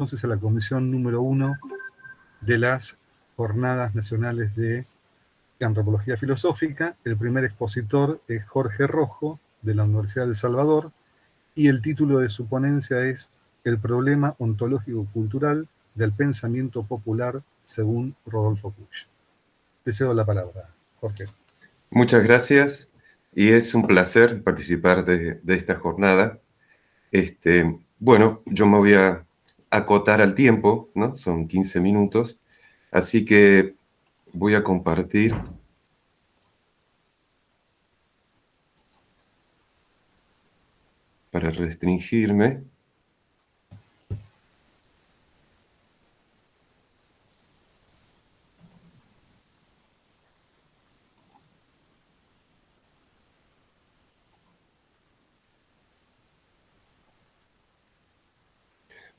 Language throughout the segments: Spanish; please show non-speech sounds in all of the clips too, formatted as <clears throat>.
entonces a la comisión número uno de las Jornadas Nacionales de Antropología Filosófica. El primer expositor es Jorge Rojo, de la Universidad de El Salvador, y el título de su ponencia es El problema ontológico-cultural del pensamiento popular según Rodolfo Puig. Te cedo la palabra, Jorge. Muchas gracias y es un placer participar de, esta jornada. Este, bueno, yo me voy a acotar al tiempo, ¿no? Son 15 minutos, así que voy a compartir para restringirme.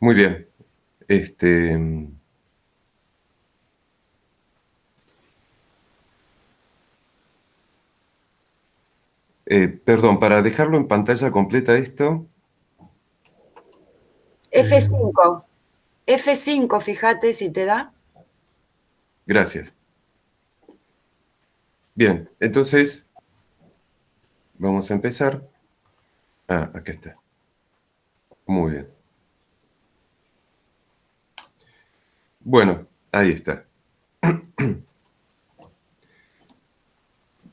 Muy bien. Este, eh, perdón, para dejarlo en pantalla completa esto. F5. F5, fíjate si te da. Gracias. Bien, entonces, vamos a empezar. Ah, aquí está. Muy bien. Bueno, ahí está.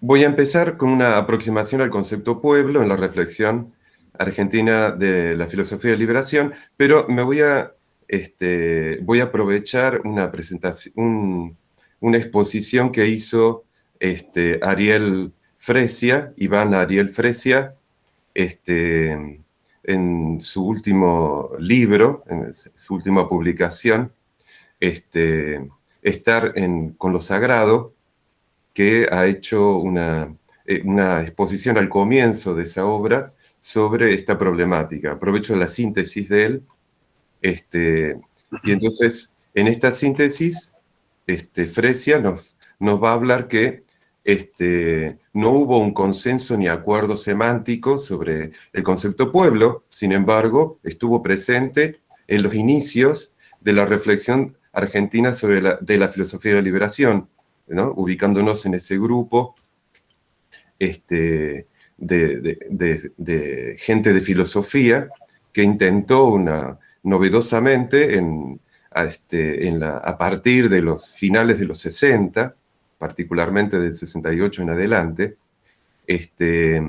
Voy a empezar con una aproximación al concepto pueblo en la reflexión argentina de la filosofía de liberación, pero me voy a, este, voy a aprovechar una presentación, una exposición que hizo este, Ariel Fresia, Iván Ariel Fresia, este, en su último libro, en su última publicación, este, estar con lo sagrado, que ha hecho una, eh, una exposición al comienzo de esa obra sobre esta problemática. Aprovecho la síntesis de él, este, y entonces en esta síntesis, este, Fresia nos, nos va a hablar que este, no hubo un consenso ni acuerdo semántico sobre el concepto pueblo, sin embargo, estuvo presente en los inicios de la reflexión argentina sobre de la filosofía de la liberación, ubicándonos en ese grupo este, de, gente de filosofía que intentó novedosamente este, a partir de los finales de los 60, particularmente del 68 en adelante, este,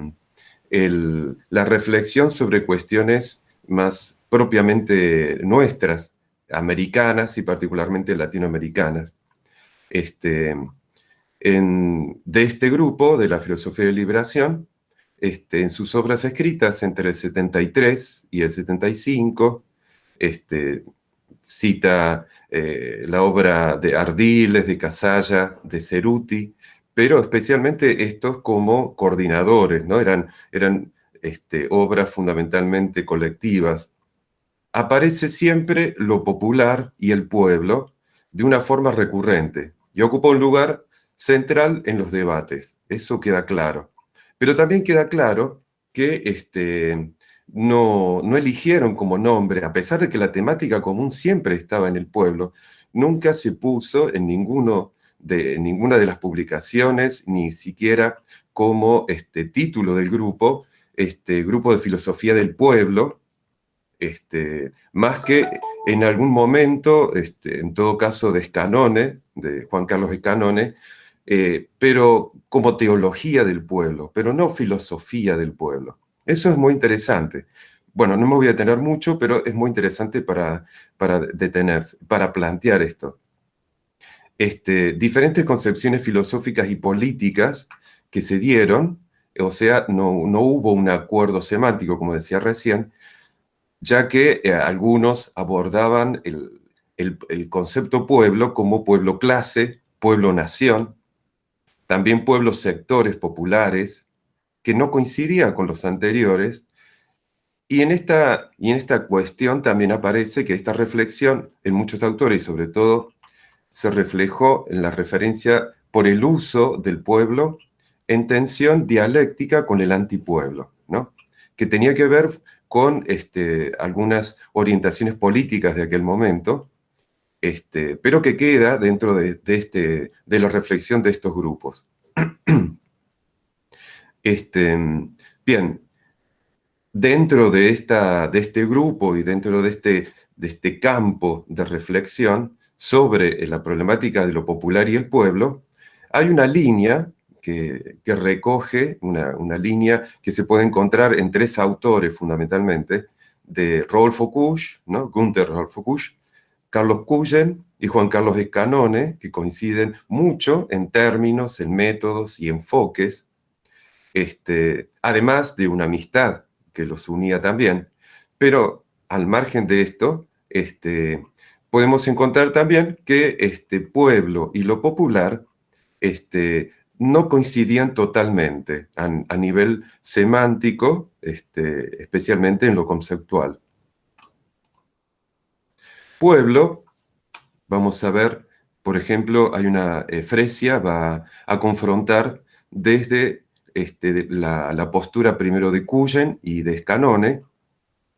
la reflexión sobre cuestiones más propiamente nuestras, americanas y particularmente latinoamericanas. Este, de este grupo, de la filosofía de liberación, este, en sus obras escritas entre el 73 y el 75, este, cita eh, la obra de Ardiles, de Casalla, de Ceruti, pero especialmente estos como coordinadores, ¿no? Eran, eran obras fundamentalmente colectivas, aparece siempre lo popular y el pueblo de una forma recurrente y ocupa un lugar central en los debates. Eso queda claro. Pero también queda claro que este, no, no eligieron como nombre, a pesar de que la temática común siempre estaba en el pueblo, nunca se puso en ninguno de, ninguna de las publicaciones, ni siquiera como este, título del grupo, este Grupo de Filosofía del Pueblo, este, más que en algún momento, este, en todo caso de Escanone, de Juan Carlos Escanone, eh, pero como teología del pueblo, pero no filosofía del pueblo. Eso es muy interesante. Bueno, no me voy a detener mucho, pero es muy interesante para, para detenerse, para plantear esto. Este, diferentes concepciones filosóficas y políticas que se dieron, o sea, no, no hubo un acuerdo semántico, como decía recién, ya que eh, algunos abordaban el, concepto pueblo como pueblo-clase, pueblo-nación, también pueblos sectores populares, que no coincidían con los anteriores, y en, esta, y en esta cuestión también aparece que esta reflexión en muchos autores, y sobre todo, se reflejó en la referencia por el uso del pueblo en tensión dialéctica con el antipueblo, ¿no? que tenía que ver con este, algunas orientaciones políticas de aquel momento, este, pero que queda dentro de, este, de la reflexión de estos grupos. <clears throat> Este, bien, dentro de, esta, de este grupo y dentro de este, de este campo de reflexión sobre la problemática de lo popular y el pueblo, hay una línea que, recoge, una, una, línea que se puede encontrar en tres autores fundamentalmente, de Rodolfo Kusch, ¿no? Gunther Rodolfo Kusch, Carlos Cullen y Juan Carlos Escanone, que coinciden mucho en términos, en métodos y enfoques, este, además de una amistad que los unía también. Pero al margen de esto, este, podemos encontrar también que este pueblo y lo popular este, no coincidían totalmente a, nivel semántico, este, especialmente en lo conceptual. Pueblo, vamos a ver, por ejemplo, hay una, eh, Fresia va a confrontar desde este, la, postura primero de Cuyen y de Scanone,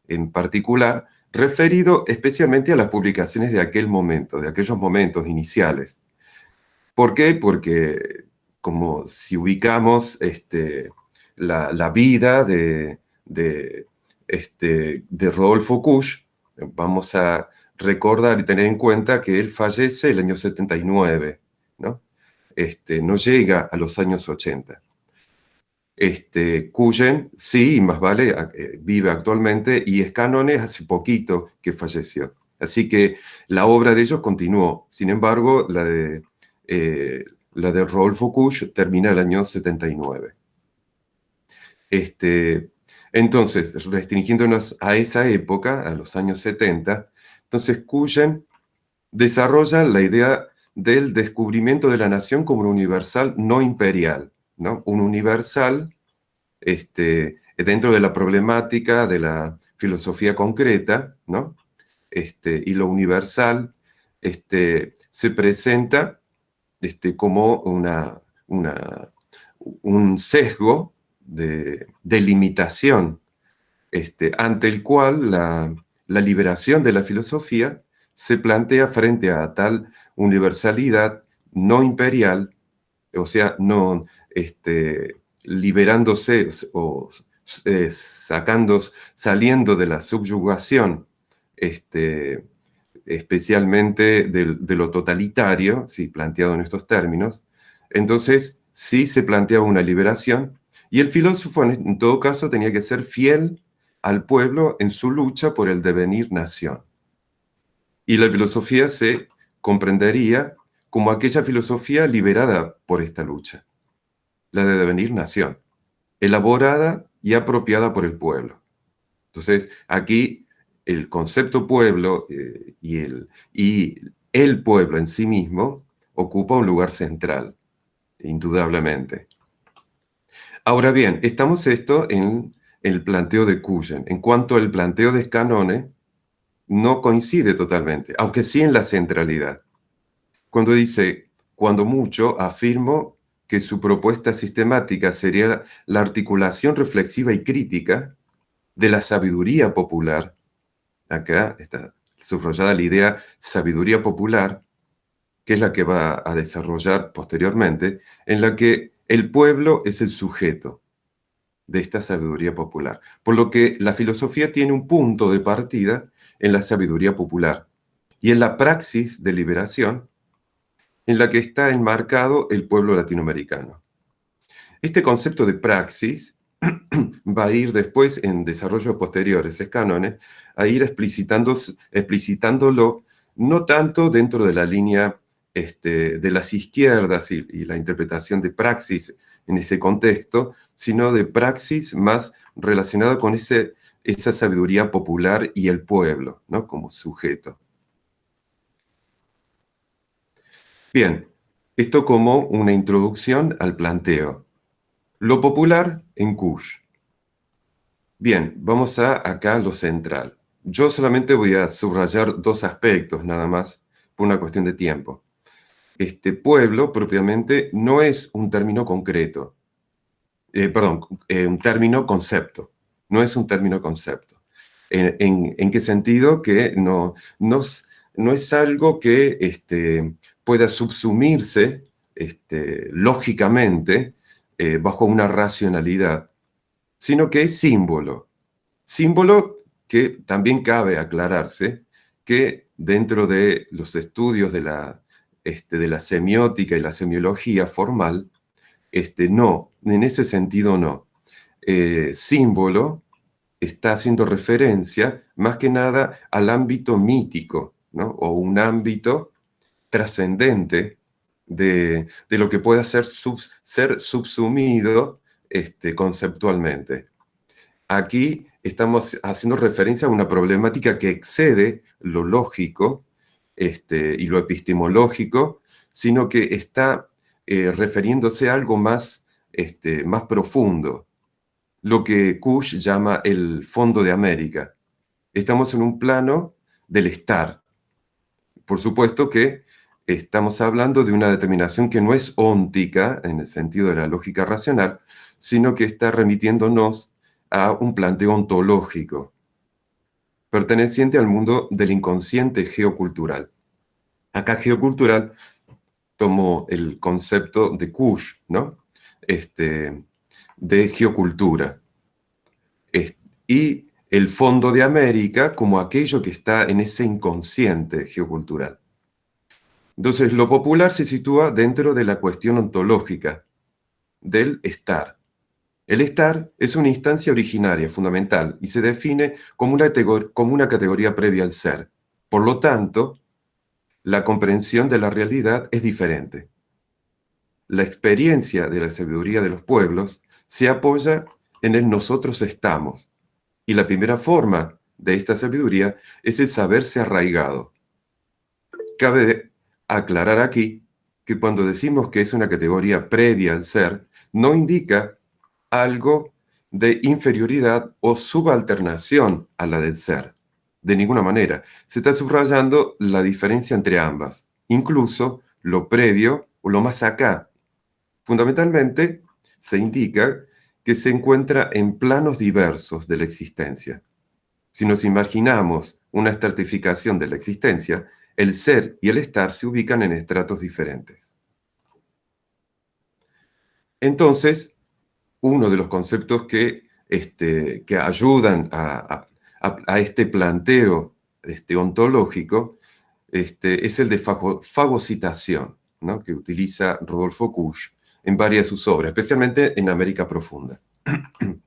en particular, referido especialmente a las publicaciones de aquel momento, de aquellos momentos iniciales. ¿Por qué? Porque como si ubicamos este, la, vida de, este, Rodolfo Kusch, vamos a recordar y tener en cuenta que él fallece el año 79, ¿no? Este, no llega a los años 80. Este, Cuyen, sí, más vale, eh, vive actualmente y es Canones hace poquito que falleció. Así que la obra de ellos continuó. Sin embargo, la de, eh, la de Rodolfo Kusch termina el año 79. Este, entonces, restringiéndonos a esa época, a los años 70, entonces, Cuyen desarrolla la idea del descubrimiento de la nación como un universal no imperial, ¿no? Un universal este, dentro de la problemática de la filosofía concreta, ¿no? Este, y lo universal este, se presenta este, como una, un sesgo de, de limitación este, ante el cual la, la liberación de la filosofía se plantea frente a tal universalidad no imperial, o sea, no este, liberándose o eh, sacando, saliendo de la subyugación, este, especialmente de, lo totalitario, si planteado en estos términos, entonces sí se planteaba una liberación, y el filósofo en todo caso tenía que ser fiel al pueblo en su lucha por el devenir nación. Y la filosofía se comprendería como aquella filosofía liberada por esta lucha, la de devenir nación, elaborada y apropiada por el pueblo. Entonces, aquí el concepto pueblo eh, y, el, y el pueblo en sí mismo ocupa un lugar central, indudablemente. Ahora bien, estamos esto en el planteo de Cuyen. En cuanto al planteo de Scanone, no coincide totalmente, aunque sí en la centralidad. Cuando dice, cuando mucho, afirmo que su propuesta sistemática sería la articulación reflexiva y crítica de la sabiduría popular. Acá está subrayada la idea sabiduría popular, que es la que va a desarrollar posteriormente, en la que el pueblo es el sujeto, de esta sabiduría popular. Por lo que la filosofía tiene un punto de partida en la sabiduría popular y en la praxis de liberación en la que está enmarcado el pueblo latinoamericano. Este concepto de praxis <clears throat> va a ir después en desarrollos posteriores, es cánones, a ir explicitándolo no tanto dentro de la línea este, de las izquierdas y, y la interpretación de praxis en ese contexto, sino de praxis más relacionada con ese, esa sabiduría popular y el pueblo, ¿no? como sujeto. Bien, esto como una introducción al planteo. Lo popular en Kush. Bien, vamos a acá lo central. Yo solamente voy a subrayar dos aspectos nada más, por una cuestión de tiempo este pueblo propiamente no es un término concreto, eh, perdón, eh, un término concepto, no es un término concepto. ¿En, qué sentido? Que no, no, no es algo que este, pueda subsumirse este, lógicamente eh, bajo una racionalidad, sino que es símbolo. Símbolo que también cabe aclararse que dentro de los estudios de la, este, de la semiótica y la semiología formal, este, no, en ese sentido no. Eh, símbolo está haciendo referencia más que nada al ámbito mítico, ¿no? o un ámbito trascendente de, lo que pueda ser, ser subsumido este, conceptualmente. Aquí estamos haciendo referencia a una problemática que excede lo lógico este, y lo epistemológico, sino que está eh, refiriéndose a algo más, este, más profundo, lo que Kush llama el fondo de América. Estamos en un plano del estar. Por supuesto que estamos hablando de una determinación que no es óntica, en el sentido de la lógica racional, sino que está remitiéndonos a un planteo ontológico, perteneciente al mundo del inconsciente geocultural. Acá geocultural tomó el concepto de Kush, ¿no? Este, de geocultura. Y el fondo de América como aquello que está en ese inconsciente geocultural. Entonces, lo popular se sitúa dentro de la cuestión ontológica, del estar. El estar es una instancia originaria, fundamental, y se define como una, categoría previa al ser. Por lo tanto, la comprensión de la realidad es diferente. La experiencia de la sabiduría de los pueblos se apoya en el nosotros estamos. Y la primera forma de esta sabiduría es el saberse arraigado. Cabe aclarar aquí que cuando decimos que es una categoría previa al ser, no indica algo de inferioridad o subalternación a la del ser. De ninguna manera. Se está subrayando la diferencia entre ambas, incluso lo previo o lo más acá. Fundamentalmente, se indica que se encuentra en planos diversos de la existencia. Si nos imaginamos una estratificación de la existencia, el ser y el estar se ubican en estratos diferentes. Entonces, uno de los conceptos que, este, que ayudan a, este planteo este, ontológico este, es el de fagocitación, ¿no? que utiliza Rodolfo Kusch en varias de sus obras, especialmente en América Profunda. <clears throat>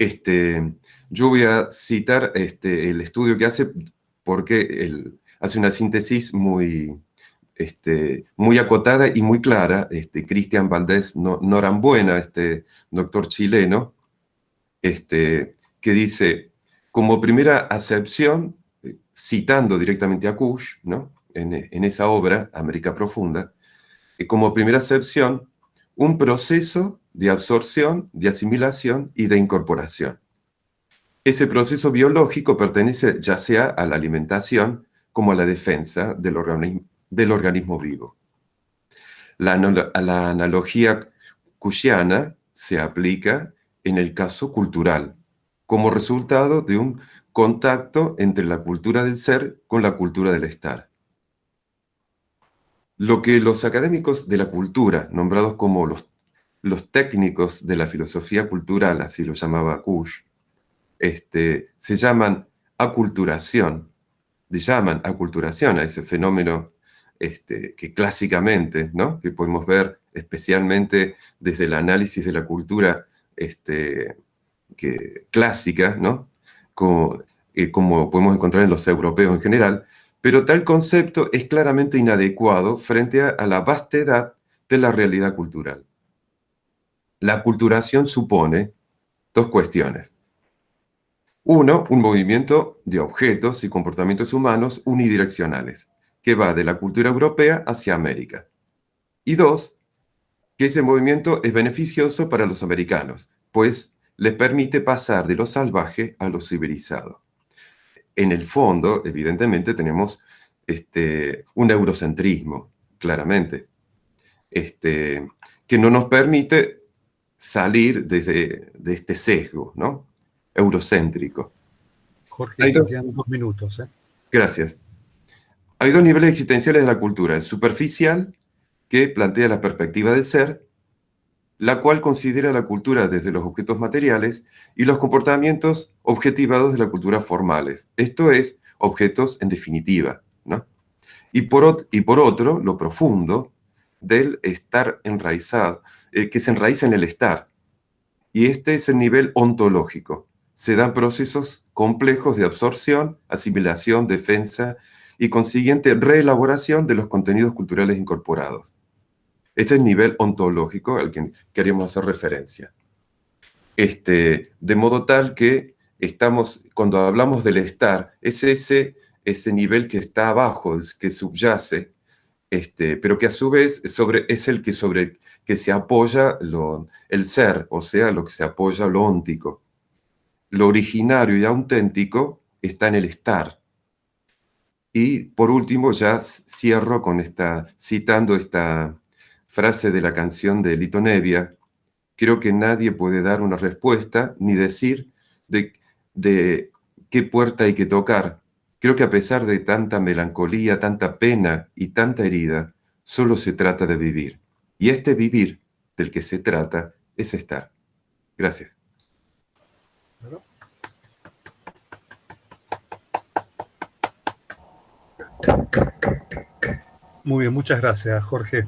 Este, yo voy a citar este, el estudio que hace porque él hace una síntesis muy, este, muy acotada y muy clara. Este, Cristian Valdés Norambuena, este doctor chileno, este, que dice, como primera acepción, eh, citando directamente a Kush, ¿no? en, en esa obra, América Profunda, como primera acepción, un proceso de absorción, de asimilación y de incorporación. Ese proceso biológico pertenece ya sea a la alimentación como a la defensa del organismo, vivo. La, analogía cushiana se aplica en el caso cultural, como resultado de un contacto entre la cultura del ser con la cultura del estar. Lo que los académicos de la cultura, nombrados como los, los técnicos de la filosofía cultural, así lo llamaba Kush, este, se llaman aculturación, llaman aculturación a ese fenómeno este, que clásicamente, ¿no? que podemos ver especialmente desde el análisis de la cultura este, que, clásica, ¿no? como, eh, como podemos encontrar en los europeos en general, pero tal concepto es claramente inadecuado frente a, la vastedad de la realidad cultural. La culturación supone dos cuestiones. Uno, un movimiento de objetos y comportamientos humanos unidireccionales, que va de la cultura europea hacia América. Y dos, que ese movimiento es beneficioso para los americanos, pues les permite pasar de lo salvaje a lo civilizado en el fondo, evidentemente, tenemos este, un eurocentrismo, claramente, este, que no nos permite salir desde, de este sesgo ¿no? Eurocéntrico. Jorge, hay dos, dos minutos. ¿eh? Gracias. Hay dos niveles existenciales de la cultura. El superficial, que plantea la perspectiva del ser, la cual considera la cultura desde los objetos materiales y los comportamientos objetivados de la cultura formales, esto es, objetos en definitiva. ¿no? Y, por, y por otro, lo profundo del estar enraizado, eh, que se enraiza en el estar. Y este es el nivel ontológico. Se dan procesos complejos de absorción, asimilación, defensa y consiguiente reelaboración de los contenidos culturales incorporados. Este es el nivel ontológico al que queríamos hacer referencia. Este, de modo tal que estamos, cuando hablamos del estar, es ese, ese nivel que está abajo, que subyace, este, pero que a su vez sobre, es el que, sobre, que se apoya lo, el ser, o sea, lo que se apoya lo óntico. Lo originario y auténtico está en el estar. Y por último, ya cierro con esta, citando esta, frase de la canción de Lito Nevia, creo que nadie puede dar una respuesta ni decir de, de qué puerta hay que tocar. Creo que a pesar de tanta melancolía, tanta pena y tanta herida, solo se trata de vivir. Y este vivir del que se trata es estar. Gracias. Muy bien, muchas gracias, Jorge.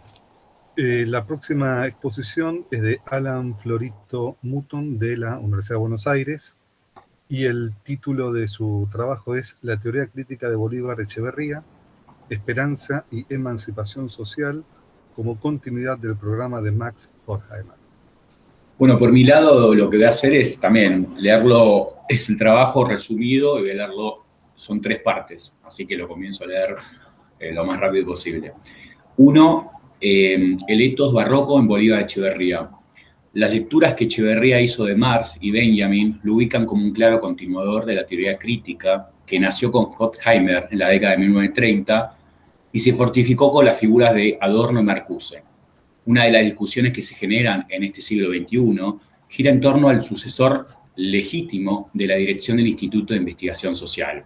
Eh, la próxima exposición es de Alan Florito Mutton de la Universidad de Buenos Aires y el título de su trabajo es La teoría crítica de Bolívar Echeverría, Esperanza y Emancipación Social como continuidad del programa de Max Horkheimer. Bueno, por mi lado lo que voy a hacer es también leerlo, es el trabajo resumido y voy a leerlo, son tres partes, así que lo comienzo a leer eh, lo más rápido posible. Uno, eh, el etos barroco en Bolívar Echeverría. Las lecturas que Echeverría hizo de Marx y Benjamin lo ubican como un claro continuador de la teoría crítica que nació con Horkheimer en la década de 1930 y se fortificó con las figuras de Adorno y Marcuse. Una de las discusiones que se generan en este siglo XXI gira en torno al sucesor legítimo de la dirección del Instituto de Investigación Social,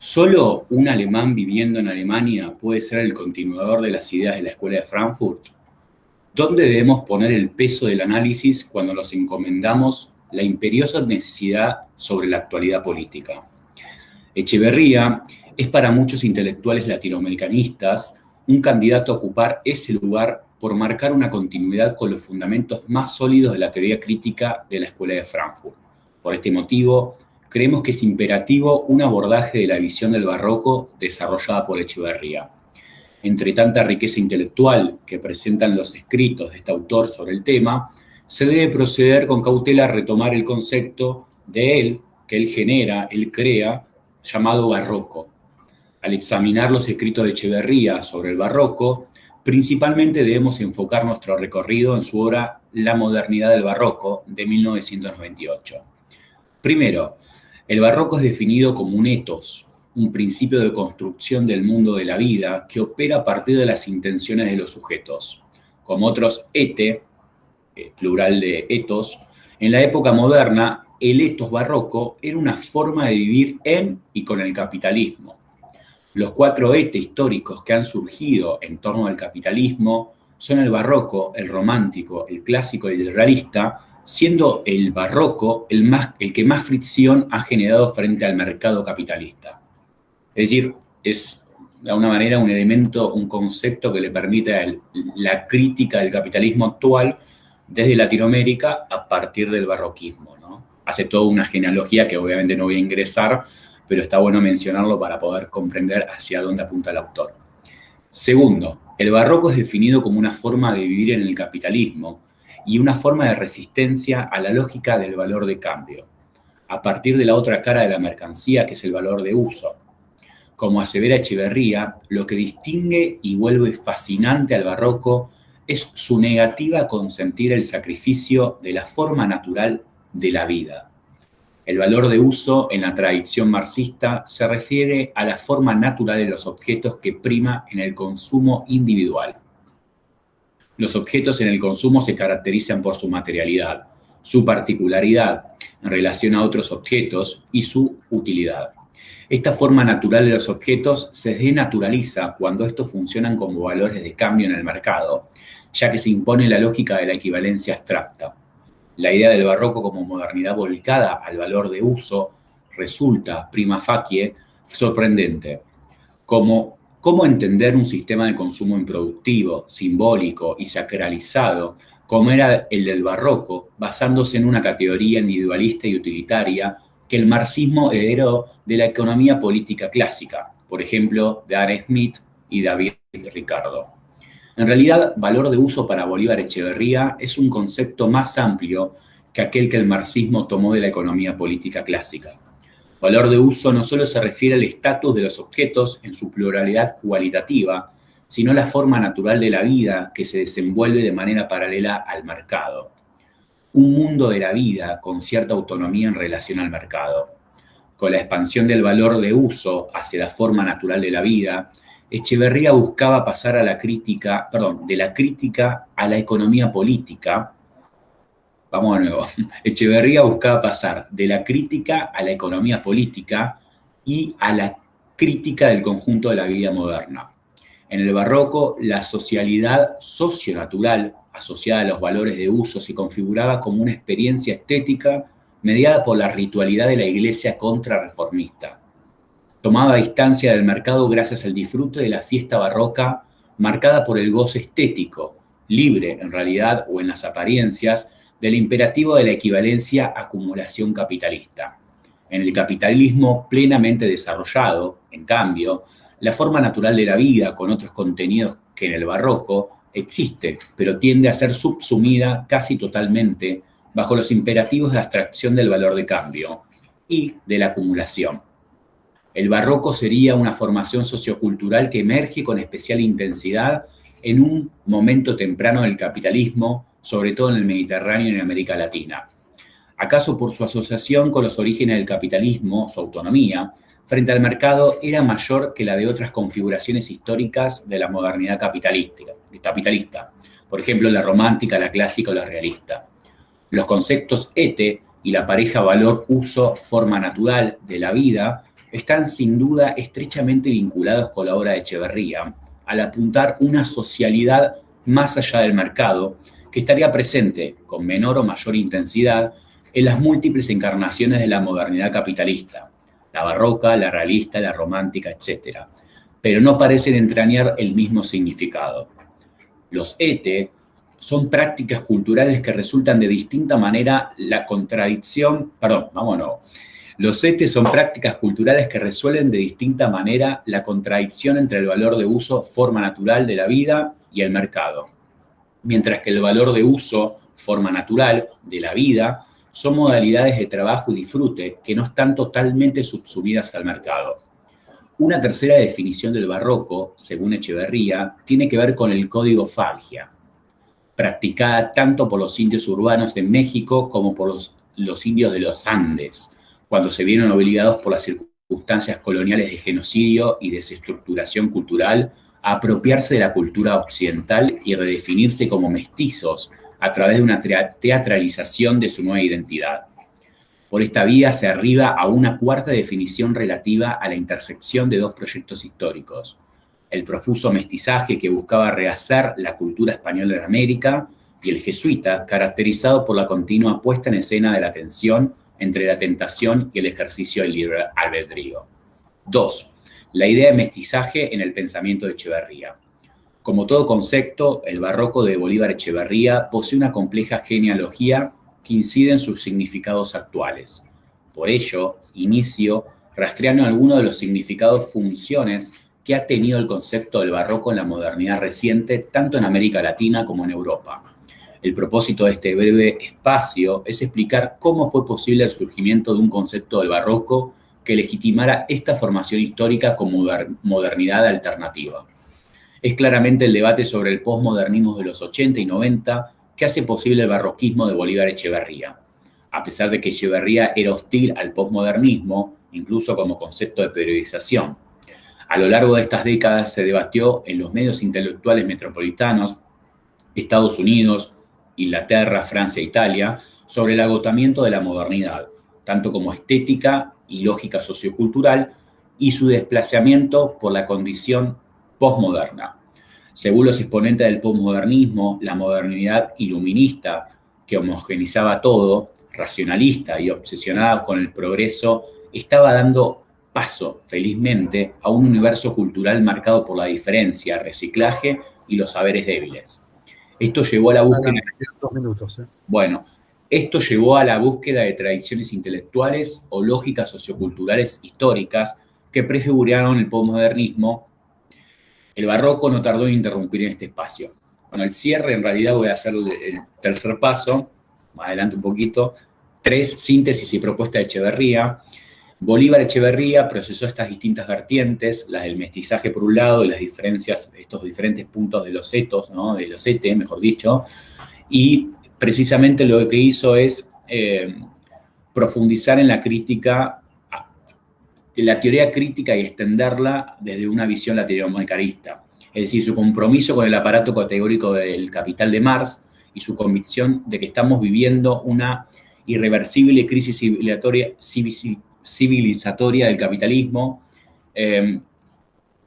¿Solo un alemán viviendo en Alemania puede ser el continuador de las ideas de la Escuela de Frankfurt? ¿Dónde debemos poner el peso del análisis cuando nos encomendamos la imperiosa necesidad sobre la actualidad política? Echeverría es para muchos intelectuales latinoamericanistas un candidato a ocupar ese lugar por marcar una continuidad con los fundamentos más sólidos de la teoría crítica de la Escuela de Frankfurt. Por este motivo, creemos que es imperativo un abordaje de la visión del barroco desarrollada por Echeverría. Entre tanta riqueza intelectual que presentan los escritos de este autor sobre el tema, se debe proceder con cautela a retomar el concepto de él, que él genera, él crea, llamado barroco. Al examinar los escritos de Echeverría sobre el barroco, principalmente debemos enfocar nuestro recorrido en su obra La modernidad del barroco de 1998. Primero, el barroco es definido como un etos, un principio de construcción del mundo de la vida que opera a partir de las intenciones de los sujetos. Como otros ete, eh, plural de etos, en la época moderna el etos barroco era una forma de vivir en y con el capitalismo. Los cuatro ete históricos que han surgido en torno al capitalismo son el barroco, el romántico, el clásico y el realista, siendo el barroco el, más, el que más fricción ha generado frente al mercado capitalista. Es decir, es de alguna manera un elemento, un concepto que le permite la crítica del capitalismo actual desde Latinoamérica a partir del barroquismo. ¿no? Hace toda una genealogía que obviamente no voy a ingresar, pero está bueno mencionarlo para poder comprender hacia dónde apunta el autor. Segundo, el barroco es definido como una forma de vivir en el capitalismo, y una forma de resistencia a la lógica del valor de cambio, a partir de la otra cara de la mercancía, que es el valor de uso. Como asevera Echeverría, lo que distingue y vuelve fascinante al barroco es su negativa a consentir el sacrificio de la forma natural de la vida. El valor de uso en la tradición marxista se refiere a la forma natural de los objetos que prima en el consumo individual los objetos en el consumo se caracterizan por su materialidad, su particularidad en relación a otros objetos y su utilidad. Esta forma natural de los objetos se denaturaliza cuando estos funcionan como valores de cambio en el mercado, ya que se impone la lógica de la equivalencia abstracta. La idea del barroco como modernidad volcada al valor de uso resulta, prima facie, sorprendente. Como cómo entender un sistema de consumo improductivo, simbólico y sacralizado, como era el del barroco, basándose en una categoría individualista y utilitaria que el marxismo heredó de la economía política clásica, por ejemplo, de Adam Smith y David Ricardo. En realidad, valor de uso para Bolívar Echeverría es un concepto más amplio que aquel que el marxismo tomó de la economía política clásica. Valor de uso no solo se refiere al estatus de los objetos en su pluralidad cualitativa, sino la forma natural de la vida que se desenvuelve de manera paralela al mercado. Un mundo de la vida con cierta autonomía en relación al mercado. Con la expansión del valor de uso hacia la forma natural de la vida, Echeverría buscaba pasar a la crítica, perdón, de la crítica a la economía política, Vamos de nuevo. <laughs> Echeverría buscaba pasar de la crítica a la economía política y a la crítica del conjunto de la vida moderna. En el barroco, la socialidad socionatural, asociada a los valores de uso, se configuraba como una experiencia estética mediada por la ritualidad de la iglesia contrarreformista. Tomaba distancia del mercado gracias al disfrute de la fiesta barroca marcada por el gozo estético, libre en realidad o en las apariencias, del imperativo de la equivalencia acumulación capitalista. En el capitalismo plenamente desarrollado, en cambio, la forma natural de la vida con otros contenidos que en el barroco existe, pero tiende a ser subsumida casi totalmente bajo los imperativos de abstracción del valor de cambio y de la acumulación. El barroco sería una formación sociocultural que emerge con especial intensidad en un momento temprano del capitalismo sobre todo en el Mediterráneo y en América Latina. ¿Acaso por su asociación con los orígenes del capitalismo, su autonomía, frente al mercado era mayor que la de otras configuraciones históricas de la modernidad capitalista, por ejemplo, la romántica, la clásica o la realista? Los conceptos ete y la pareja valor-uso-forma natural de la vida están sin duda estrechamente vinculados con la obra de Echeverría, al apuntar una socialidad más allá del mercado que estaría presente con menor o mayor intensidad en las múltiples encarnaciones de la modernidad capitalista, la barroca, la realista, la romántica, etc., pero no parecen entrañar el mismo significado. Los ete son prácticas culturales que resultan de distinta manera la contradicción, perdón, vámonos. Los ete son prácticas culturales que resuelven de distinta manera la contradicción entre el valor de uso, forma natural de la vida y el mercado mientras que el valor de uso, forma natural de la vida, son modalidades de trabajo y disfrute que no están totalmente subsumidas al mercado. Una tercera definición del barroco, según Echeverría, tiene que ver con el código Falgia, practicada tanto por los indios urbanos de México como por los, los indios de los Andes, cuando se vieron obligados por las circunstancias coloniales de genocidio y desestructuración cultural apropiarse de la cultura occidental y redefinirse como mestizos a través de una teatralización de su nueva identidad. Por esta vía se arriba a una cuarta definición relativa a la intersección de dos proyectos históricos. El profuso mestizaje que buscaba rehacer la cultura española de América y el jesuita, caracterizado por la continua puesta en escena de la tensión entre la tentación y el ejercicio del libre albedrío. 2 la idea de mestizaje en el pensamiento de Echeverría. Como todo concepto, el barroco de Bolívar Echeverría posee una compleja genealogía que incide en sus significados actuales. Por ello, inicio rastreando algunos de los significados funciones que ha tenido el concepto del barroco en la modernidad reciente, tanto en América Latina como en Europa. El propósito de este breve espacio es explicar cómo fue posible el surgimiento de un concepto del barroco que legitimara esta formación histórica como modernidad alternativa. Es claramente el debate sobre el posmodernismo de los 80 y 90 que hace posible el barroquismo de Bolívar Echeverría. A pesar de que Echeverría era hostil al posmodernismo, incluso como concepto de periodización. A lo largo de estas décadas se debatió en los medios intelectuales metropolitanos, Estados Unidos, Inglaterra, Francia e Italia, sobre el agotamiento de la modernidad, tanto como estética y lógica sociocultural, y su desplazamiento por la condición postmoderna. Según los exponentes del postmodernismo, la modernidad iluminista, que homogenizaba todo, racionalista y obsesionada con el progreso, estaba dando paso, felizmente, a un universo cultural marcado por la diferencia, reciclaje y los saberes débiles. Esto llevó a la búsqueda... minutos, ¿eh? Bueno, esto llevó a la búsqueda de tradiciones intelectuales o lógicas socioculturales históricas que prefiguraron el postmodernismo. El barroco no tardó en interrumpir en este espacio. Bueno, el cierre, en realidad voy a hacer el tercer paso, más adelante un poquito, tres, síntesis y propuesta de Echeverría. Bolívar Echeverría procesó estas distintas vertientes, las del mestizaje por un lado y las diferencias, estos diferentes puntos de los etos, ¿no? de los ete, mejor dicho, y precisamente lo que hizo es eh, profundizar en la crítica, la teoría crítica y extenderla desde una visión latinoamericanista. Es decir, su compromiso con el aparato categórico del capital de Marx y su convicción de que estamos viviendo una irreversible crisis civilizatoria, del capitalismo, eh,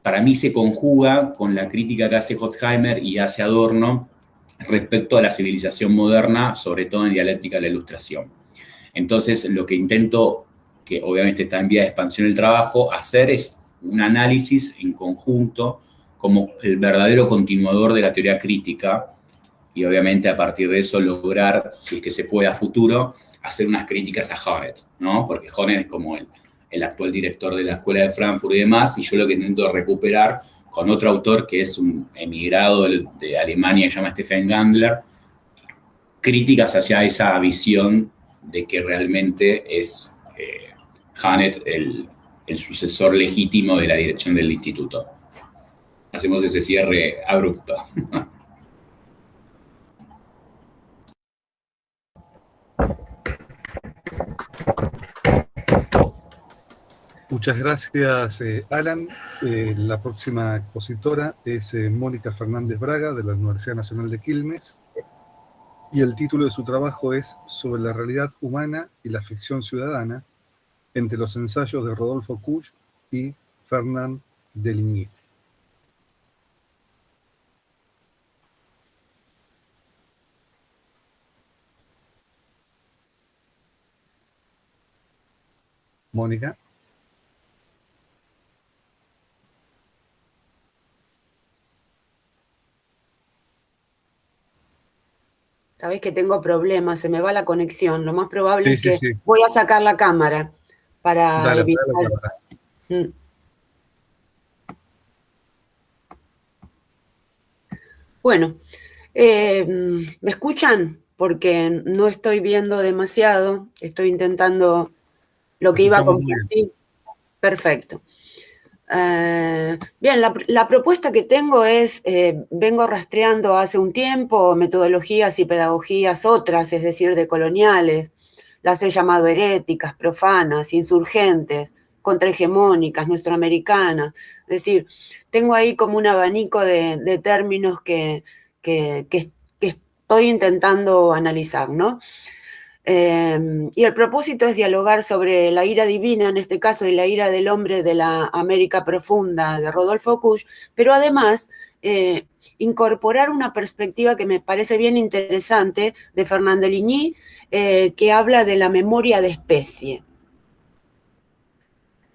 para mí se conjuga con la crítica que hace Horkheimer y hace Adorno respecto a la civilización moderna, sobre todo en dialéctica de la ilustración. Entonces, lo que intento, que obviamente está en vía de expansión el trabajo, hacer es un análisis en conjunto como el verdadero continuador de la teoría crítica y obviamente a partir de eso lograr, si es que se puede a futuro, hacer unas críticas a Hornet, ¿no? Porque Hornet es como el, el actual director de la Escuela de Frankfurt y demás, y yo lo que intento recuperar con otro autor que es un emigrado de, Alemania que se llama Stephen Gandler, críticas hacia esa visión de que realmente es eh, el, el sucesor legítimo de la dirección del instituto. Hacemos ese cierre abrupto. <laughs> Muchas gracias, eh, Alan. Eh, la próxima expositora es eh, Mónica Fernández Braga, de la Universidad Nacional de Quilmes, y el título de su trabajo es Sobre la realidad humana y la ficción ciudadana, entre los ensayos de Rodolfo Kusch y Fernand Deligny. Mónica. Sabés que tengo problemas, se me va la conexión. Lo más probable es que voy a sacar la cámara para evitar. Mm. Bueno, eh, ¿me escuchan? Porque no estoy viendo demasiado, estoy intentando lo que iba a compartir. Perfecto. Eh, bien, la, propuesta que tengo es, eh, vengo rastreando hace un tiempo metodologías y pedagogías otras, es decir, de coloniales, las he llamado heréticas, profanas, insurgentes, contrahegemónicas, nuestroamericanas, es decir, tengo ahí como un abanico de, términos que, que, que, estoy intentando analizar, ¿no? Em, y el propósito es dialogar sobre la ira divina, en este caso, y la ira del hombre de la América profunda de Rodolfo Kusch, pero además eh, incorporar una perspectiva que me parece bien interesante de Fernand Ligny, eh, que habla de la memoria de especie.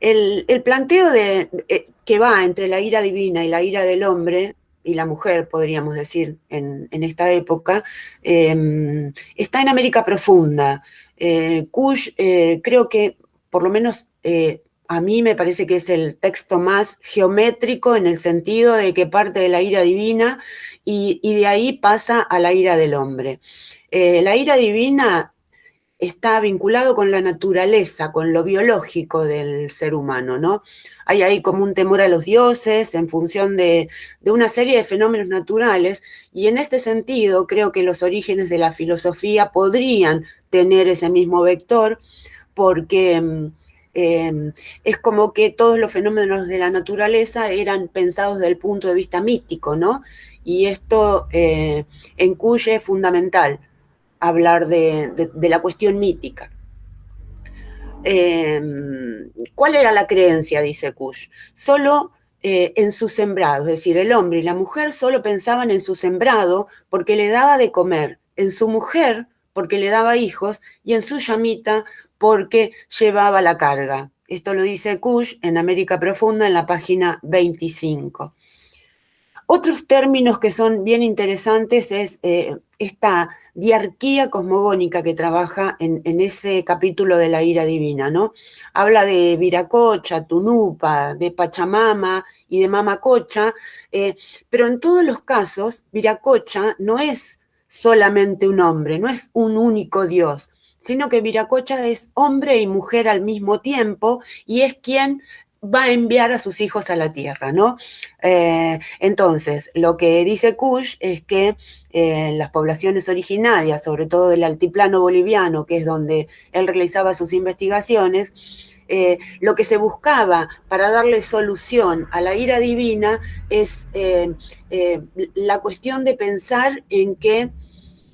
El, planteo de, eh, que va entre la ira divina y la ira del hombre y la mujer, podríamos decir, en, esta época, em, está en América Profunda. Eh, Kush eh, creo que, por lo menos eh, a mí me parece que es el texto más geométrico en el sentido de que parte de la ira divina y, y de ahí pasa a la ira del hombre. la ira divina está vinculado con la naturaleza, con lo biológico del ser humano, ¿no? Hay ahí como un temor a los dioses en función de, una serie de fenómenos naturales y en este sentido creo que los orígenes de la filosofía podrían tener ese mismo vector porque mm, em, es como que todos los fenómenos de la naturaleza eran pensados desde el punto de vista mítico, ¿no? Y esto eh, encuye fundamental hablar de, la cuestión mítica. Em, ¿Cuál era la creencia, dice Kush? Solo eh, en su sembrado, es decir, el hombre y la mujer solo pensaban en su sembrado porque le daba de comer, en su mujer porque le daba hijos y en su llamita porque llevaba la carga. Esto lo dice Kush en América Profunda en la página 25. Otros términos que son bien interesantes es eh, esta diarquía cosmogónica que trabaja en, ese capítulo de la ira divina, ¿no? Habla de Viracocha, Tunupa, de Pachamama y de Mamacocha, eh, pero en todos los casos, Viracocha no es solamente un hombre, no es un único Dios, sino que Viracocha es hombre y mujer al mismo tiempo y es quien va a enviar a sus hijos a la tierra, ¿no? Eh, entonces, lo que dice Kush es que eh, las poblaciones originarias, sobre todo del altiplano boliviano, que es donde él realizaba sus investigaciones, eh, lo que se buscaba para darle solución a la ira divina es la cuestión de pensar en que,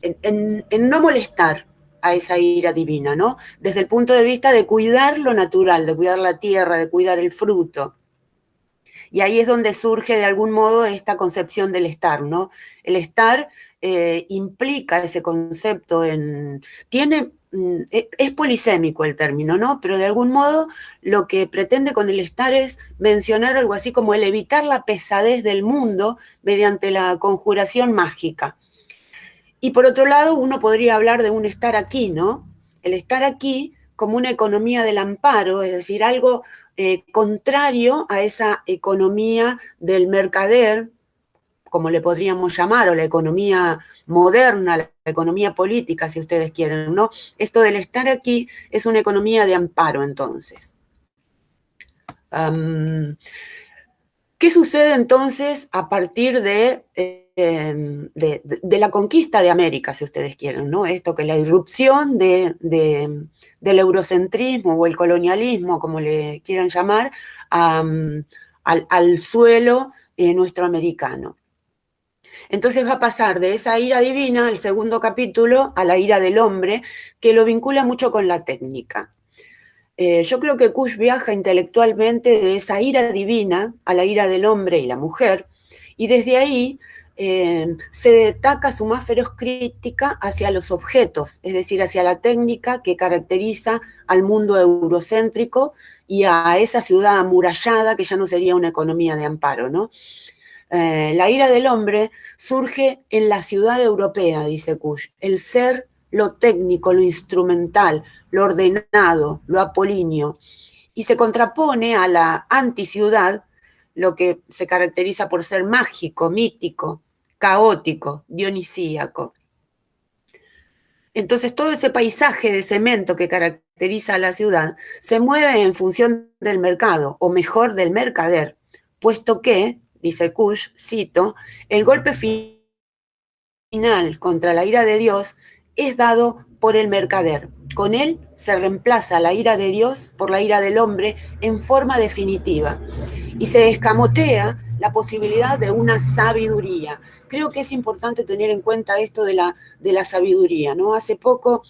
en no molestar, a esa ira divina, ¿no? Desde el punto de vista de cuidar lo natural, de cuidar la tierra, de cuidar el fruto. Y ahí es donde surge de algún modo esta concepción del estar, ¿no? El estar eh, implica ese concepto en... Tiene, mm, e, es polisémico el término, ¿no? Pero de algún modo lo que pretende con el estar es mencionar algo así como el evitar la pesadez del mundo mediante la conjuración mágica. Y por otro lado, uno podría hablar de un estar aquí, ¿no? El estar aquí como una economía del amparo, es decir, algo eh, contrario a esa economía del mercader, como le podríamos llamar, o la economía moderna, la economía política, si ustedes quieren, ¿no? Esto del estar aquí es una economía de amparo, entonces. ¿Qué sucede entonces a partir de... Eh, Em, de, la conquista de América, si ustedes quieren, ¿no? Esto que la irrupción de, del eurocentrismo o el colonialismo, como le quieran llamar, al, suelo eh, nuestro americano. Entonces va a pasar de esa ira divina, el segundo capítulo, a la ira del hombre, que lo vincula mucho con la técnica. Eh, yo creo que Kush viaja intelectualmente de esa ira divina a la ira del hombre y la mujer, y desde ahí eh, se destaca su más feroz crítica hacia los objetos, es decir, hacia la técnica que caracteriza al mundo eurocéntrico y a esa ciudad amurallada que ya no sería una economía de amparo, ¿no? Eh, la ira del hombre surge en la ciudad europea, dice Kush, el ser, lo técnico, lo instrumental, lo ordenado, lo apolíneo, y se contrapone a la anticiudad lo que se caracteriza por ser mágico, mítico, caótico, dionisíaco. Entonces todo ese paisaje de cemento que caracteriza a la ciudad se mueve en función del mercado, o mejor del mercader, puesto que, dice Kush, cito, el golpe final contra la ira de Dios es dado por el mercader. Con él se reemplaza la ira de Dios por la ira del hombre en forma definitiva y se escamotea la posibilidad de una sabiduría. Creo que es importante tener en cuenta esto de la, de la sabiduría, ¿no? Hace poco,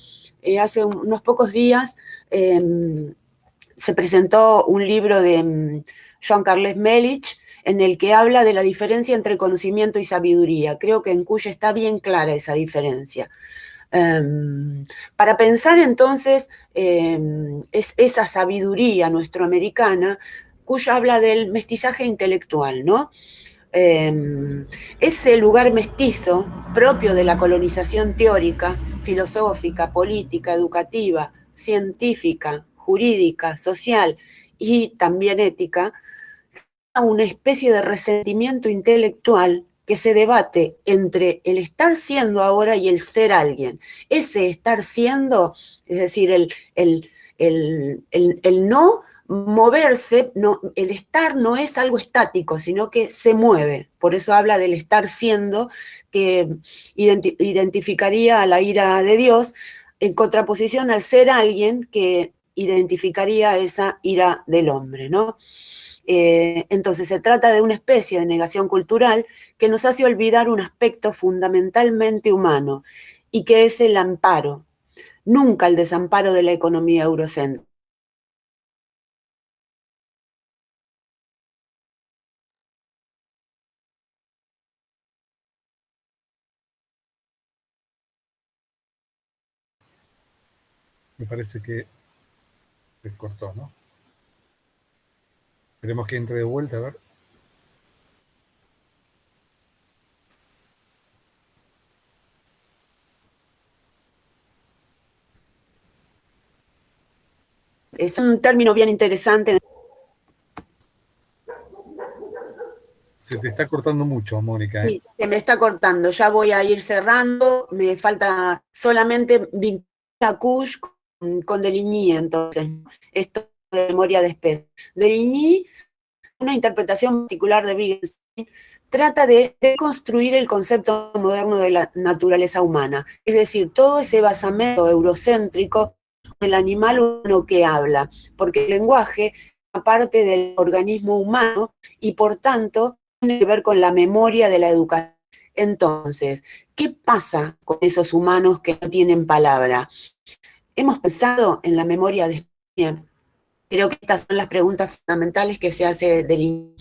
eh, hace unos pocos días, em, se presentó un libro de em, Joan Carles Melich, en el que habla de la diferencia entre conocimiento y sabiduría. Creo que en Cuya está bien clara esa diferencia. Em, para pensar entonces es, esa sabiduría nuestroamericana, Cuya habla del mestizaje intelectual, ¿no? Em, ese lugar mestizo propio de la colonización teórica, filosófica, política, educativa, científica, jurídica, social y también ética, una especie de resentimiento intelectual que se debate entre el estar siendo ahora y el ser alguien. Ese estar siendo, es decir, el, el, el no moverse, el estar no es algo estático, sino que se mueve. Por eso habla del estar siendo, que identificaría a la ira de Dios, en contraposición al ser alguien que identificaría esa ira del hombre. Eh, entonces se trata de una especie de negación cultural que nos hace olvidar un aspecto fundamentalmente humano, y que es el amparo, nunca el desamparo de la economía eurocéntrica. Me parece que se cortó, ¿no? Esperemos que entre de vuelta, a ver. Es un término bien interesante. Se te está cortando mucho, Mónica. ¿eh? Sí, se me está cortando. Ya voy a ir cerrando. Me falta solamente vincular a Kush con Deligny, entonces, esto de memoria de especie. Deligny, una interpretación particular de Wittgenstein, trata de construir el concepto moderno de la naturaleza humana, es decir, todo ese basamento eurocéntrico del animal humano que habla, porque el lenguaje es parte del organismo humano y por tanto tiene que ver con la memoria de la educación. Entonces, ¿qué pasa con esos humanos que no tienen palabra? Hemos pensado en la memoria de España. Creo que estas son las preguntas fundamentales que se hace del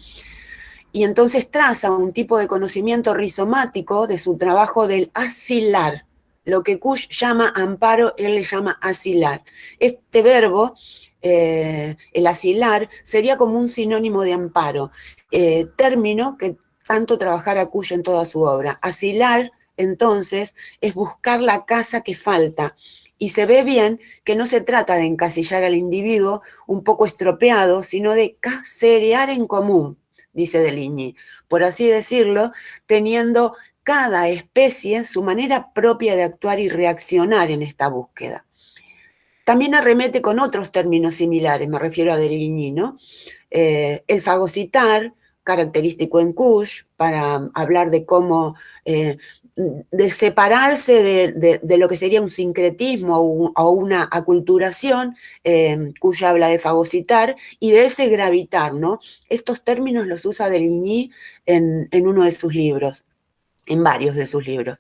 Y entonces traza un tipo de conocimiento rizomático de su trabajo del asilar. Lo que Kush llama amparo, él le llama asilar. Este verbo, eh, el asilar, sería como un sinónimo de amparo, eh, término que tanto trabajara Kush en toda su obra. Asilar, entonces, es buscar la casa que falta, y se ve bien que no se trata de encasillar al individuo un poco estropeado, sino de caserear en común, dice Deligny, por así decirlo, teniendo cada especie su manera propia de actuar y reaccionar en esta búsqueda. También arremete con otros términos similares, me refiero a Deligny, ¿no? Eh, el fagocitar, característico en Kush, para hablar de cómo eh, de separarse de, lo que sería un sincretismo o, una aculturación, eh, cuya habla de fagocitar, y de ese gravitar, ¿no? Estos términos los usa Deligny en, en uno de sus libros, en varios de sus libros.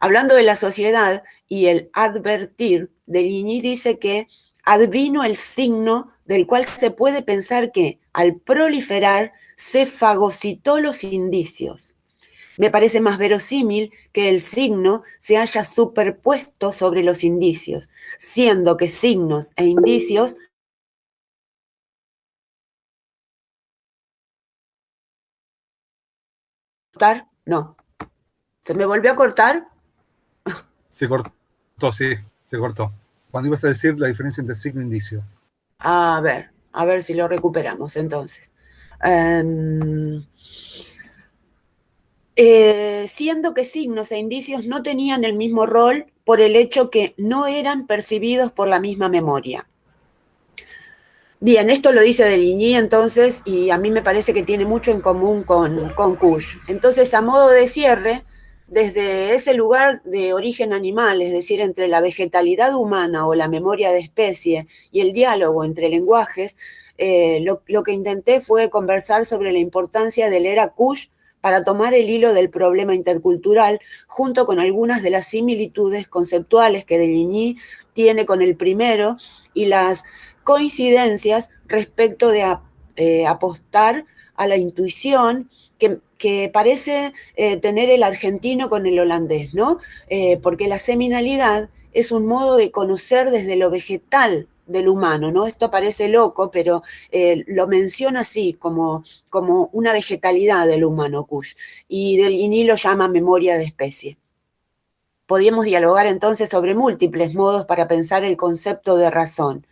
Hablando de la sociedad y el advertir, Deligny dice que advino el signo del cual se puede pensar que, al proliferar, se fagocitó los indicios me parece más verosímil que el signo se haya superpuesto sobre los indicios, siendo que signos e indicios cortar? No. ¿Se me volvió a cortar? Se cortó, sí, se cortó. Cuando ibas a decir la diferencia entre signo e indicio. A ver, a ver si lo recuperamos entonces. Em, eh, siendo que signos e indicios no tenían el mismo rol por el hecho que no eran percibidos por la misma memoria. Bien, esto lo dice Deligny entonces, y a mí me parece que tiene mucho en común con, con Kush. Entonces, a modo de cierre, desde ese lugar de origen animal, es decir, entre la vegetalidad humana o la memoria de especie y el diálogo entre lenguajes, eh, lo, lo, que intenté fue conversar sobre la importancia del era Kush para tomar el hilo del problema intercultural junto con algunas de las similitudes conceptuales que Deligny tiene con el primero y las coincidencias respecto de eh, apostar a la intuición que, parece eh, tener el argentino con el holandés, ¿no? Eh, porque la seminalidad es un modo de conocer desde lo vegetal del humano, ¿no? Esto parece loco, pero eh, lo menciona así, como, como una vegetalidad del humano, Kush, y Delguini lo llama memoria de especie. Podríamos dialogar entonces sobre múltiples modos para pensar el concepto de razón,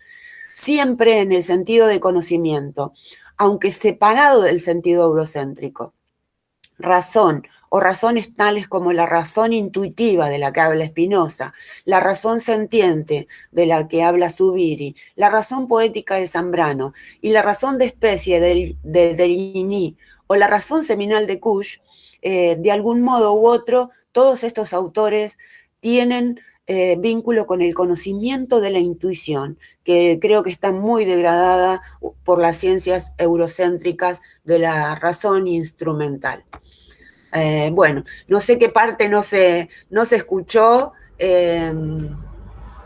siempre en el sentido de conocimiento, aunque separado del sentido eurocéntrico. Razón o razones tales como la razón intuitiva de la que habla Spinoza, la razón sentiente de la que habla Zubiri, la razón poética de Zambrano y la razón de especie de, de, o la razón seminal de Kush, eh, de algún modo u otro, todos estos autores tienen eh, vínculo con el conocimiento de la intuición, que creo que está muy degradada por las ciencias eurocéntricas de la razón instrumental. Eh, bueno, no sé qué parte no se, no se escuchó, Em,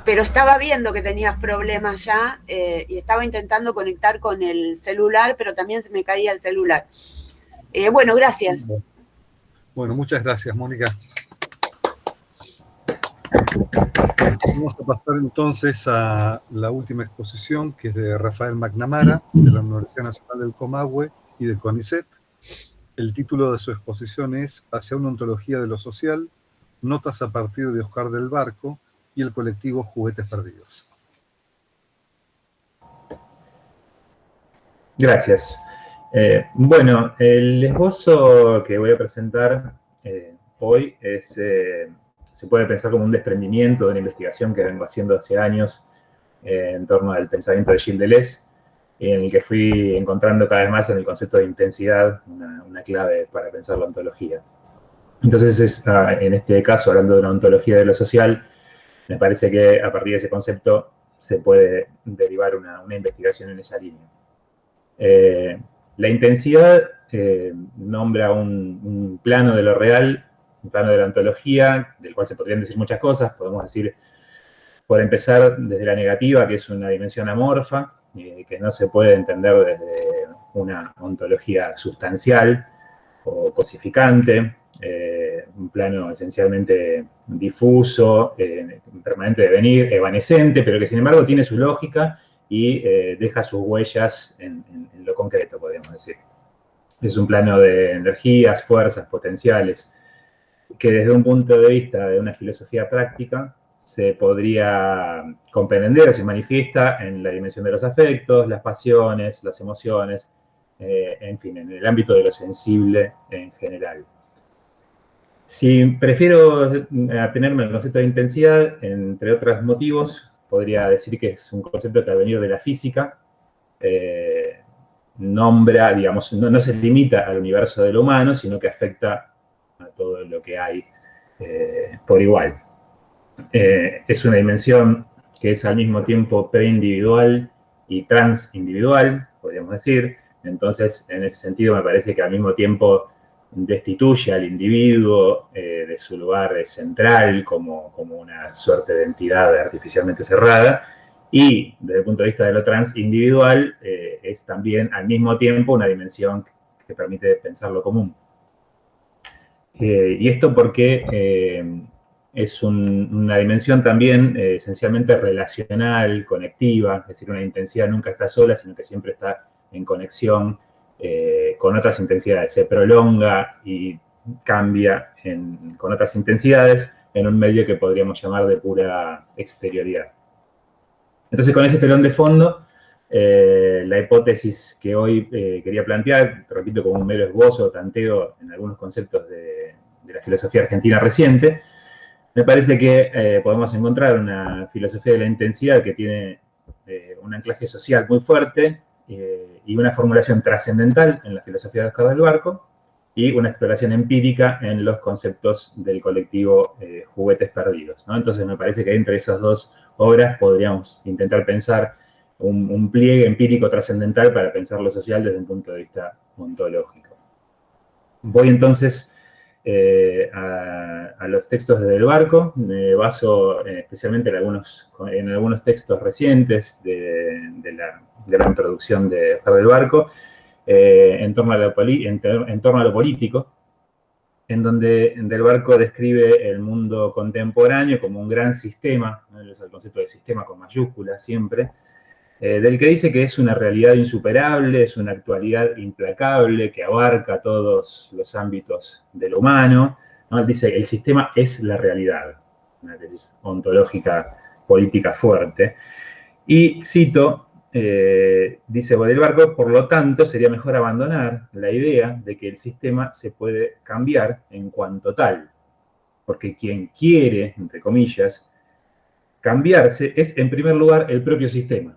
pero estaba viendo que tenías problemas ya eh, y estaba intentando conectar con el celular, pero también se me caía el celular. Eh, bueno, gracias. Bueno, muchas gracias, Mónica. Vamos a pasar entonces a la última exposición, que es de Rafael McNamara, de la Universidad Nacional del Comahue y de CONICET. El título de su exposición es Hacia una ontología de lo social, notas a partir de Oscar del Barco, y el colectivo Juguetes Perdidos. Gracias. Eh, bueno, el esbozo que voy a presentar eh, hoy eh, se puede pensar como un desprendimiento de una investigación que vengo haciendo hace años en torno al pensamiento de Gilles Deleuze, en el que fui encontrando cada vez más en el concepto de intensidad una, una clave para pensar la ontología. Entonces, es, ah, en este caso, hablando de una ontología de lo social, me parece que a partir de ese concepto se puede derivar una, investigación en esa línea. Eh, la intensidad eh, nombra un, plano de lo real, un plano de la ontología, del cual se podrían decir muchas cosas. Podemos decir, por empezar, desde la negativa, que es una dimensión amorfa, que no se puede entender desde una ontología sustancial o cosificante, un plano esencialmente difuso, eh, permanente de venir, evanescente, pero que sin embargo tiene su lógica y eh, deja sus huellas en, lo concreto, podríamos decir. Es un plano de energías, fuerzas, potenciales, que desde un punto de vista de una filosofía práctica se podría comprender, se manifiesta en la dimensión de los afectos, las pasiones, las emociones, eh, en fin, en el ámbito de lo sensible en general. Si prefiero atenerme al concepto de intensidad, entre otros motivos, podría decir que es un concepto que ha venido de la física, eh, nombra, digamos, no, se limita al universo de lo humano, sino que afecta a todo lo que hay eh, por igual. Eh, es una dimensión que es al mismo tiempo preindividual y transindividual, podríamos decir. Entonces, en ese sentido, me parece que al mismo tiempo destituye al individuo eh, de su lugar central como, como, una suerte de entidad artificialmente cerrada y desde el punto de vista de lo transindividual eh, es también al mismo tiempo una dimensión que permite pensar lo común. Y esto porque es una dimensión también esencialmente relacional, conectiva, es decir, una intensidad nunca está sola, sino que siempre está en conexión eh, con otras intensidades, se prolonga y cambia con otras intensidades en un medio que podríamos llamar de pura exterioridad. Entonces, con ese telón de fondo, eh, la hipótesis que hoy eh, quería plantear, repito, como un mero esbozo, tanteo en algunos conceptos de la filosofía argentina reciente, me parece que podemos encontrar una filosofía de la intensidad que tiene un anclaje social muy fuerte, eh, y una formulación trascendental en la filosofía de Oscar del Barco y una exploración empírica en los conceptos del colectivo eh, Juguetes Perdidos. Entonces me parece que entre esas dos obras podríamos intentar pensar un, pliegue empírico trascendental para pensar lo social desde un punto de vista ontológico. Voy entonces eh, a, los textos desde el barco, me baso especialmente en algunos, en algunos textos recientes de, de la de la introducción de Fer del Barco, eh, en, torno a lo en, torno a lo político, en donde Del Barco describe el mundo contemporáneo como un gran sistema, el concepto de sistema con mayúsculas siempre, eh, del que dice que es una realidad insuperable, es una actualidad implacable, que abarca todos los ámbitos de lo humano. ¿no? dice, el sistema es la realidad, una tesis ontológica política fuerte. Y cito, eh, dice Barco, por lo tanto, sería mejor abandonar la idea de que el sistema se puede cambiar en cuanto tal. Porque quien quiere, entre comillas, cambiarse es, en primer lugar, el propio sistema,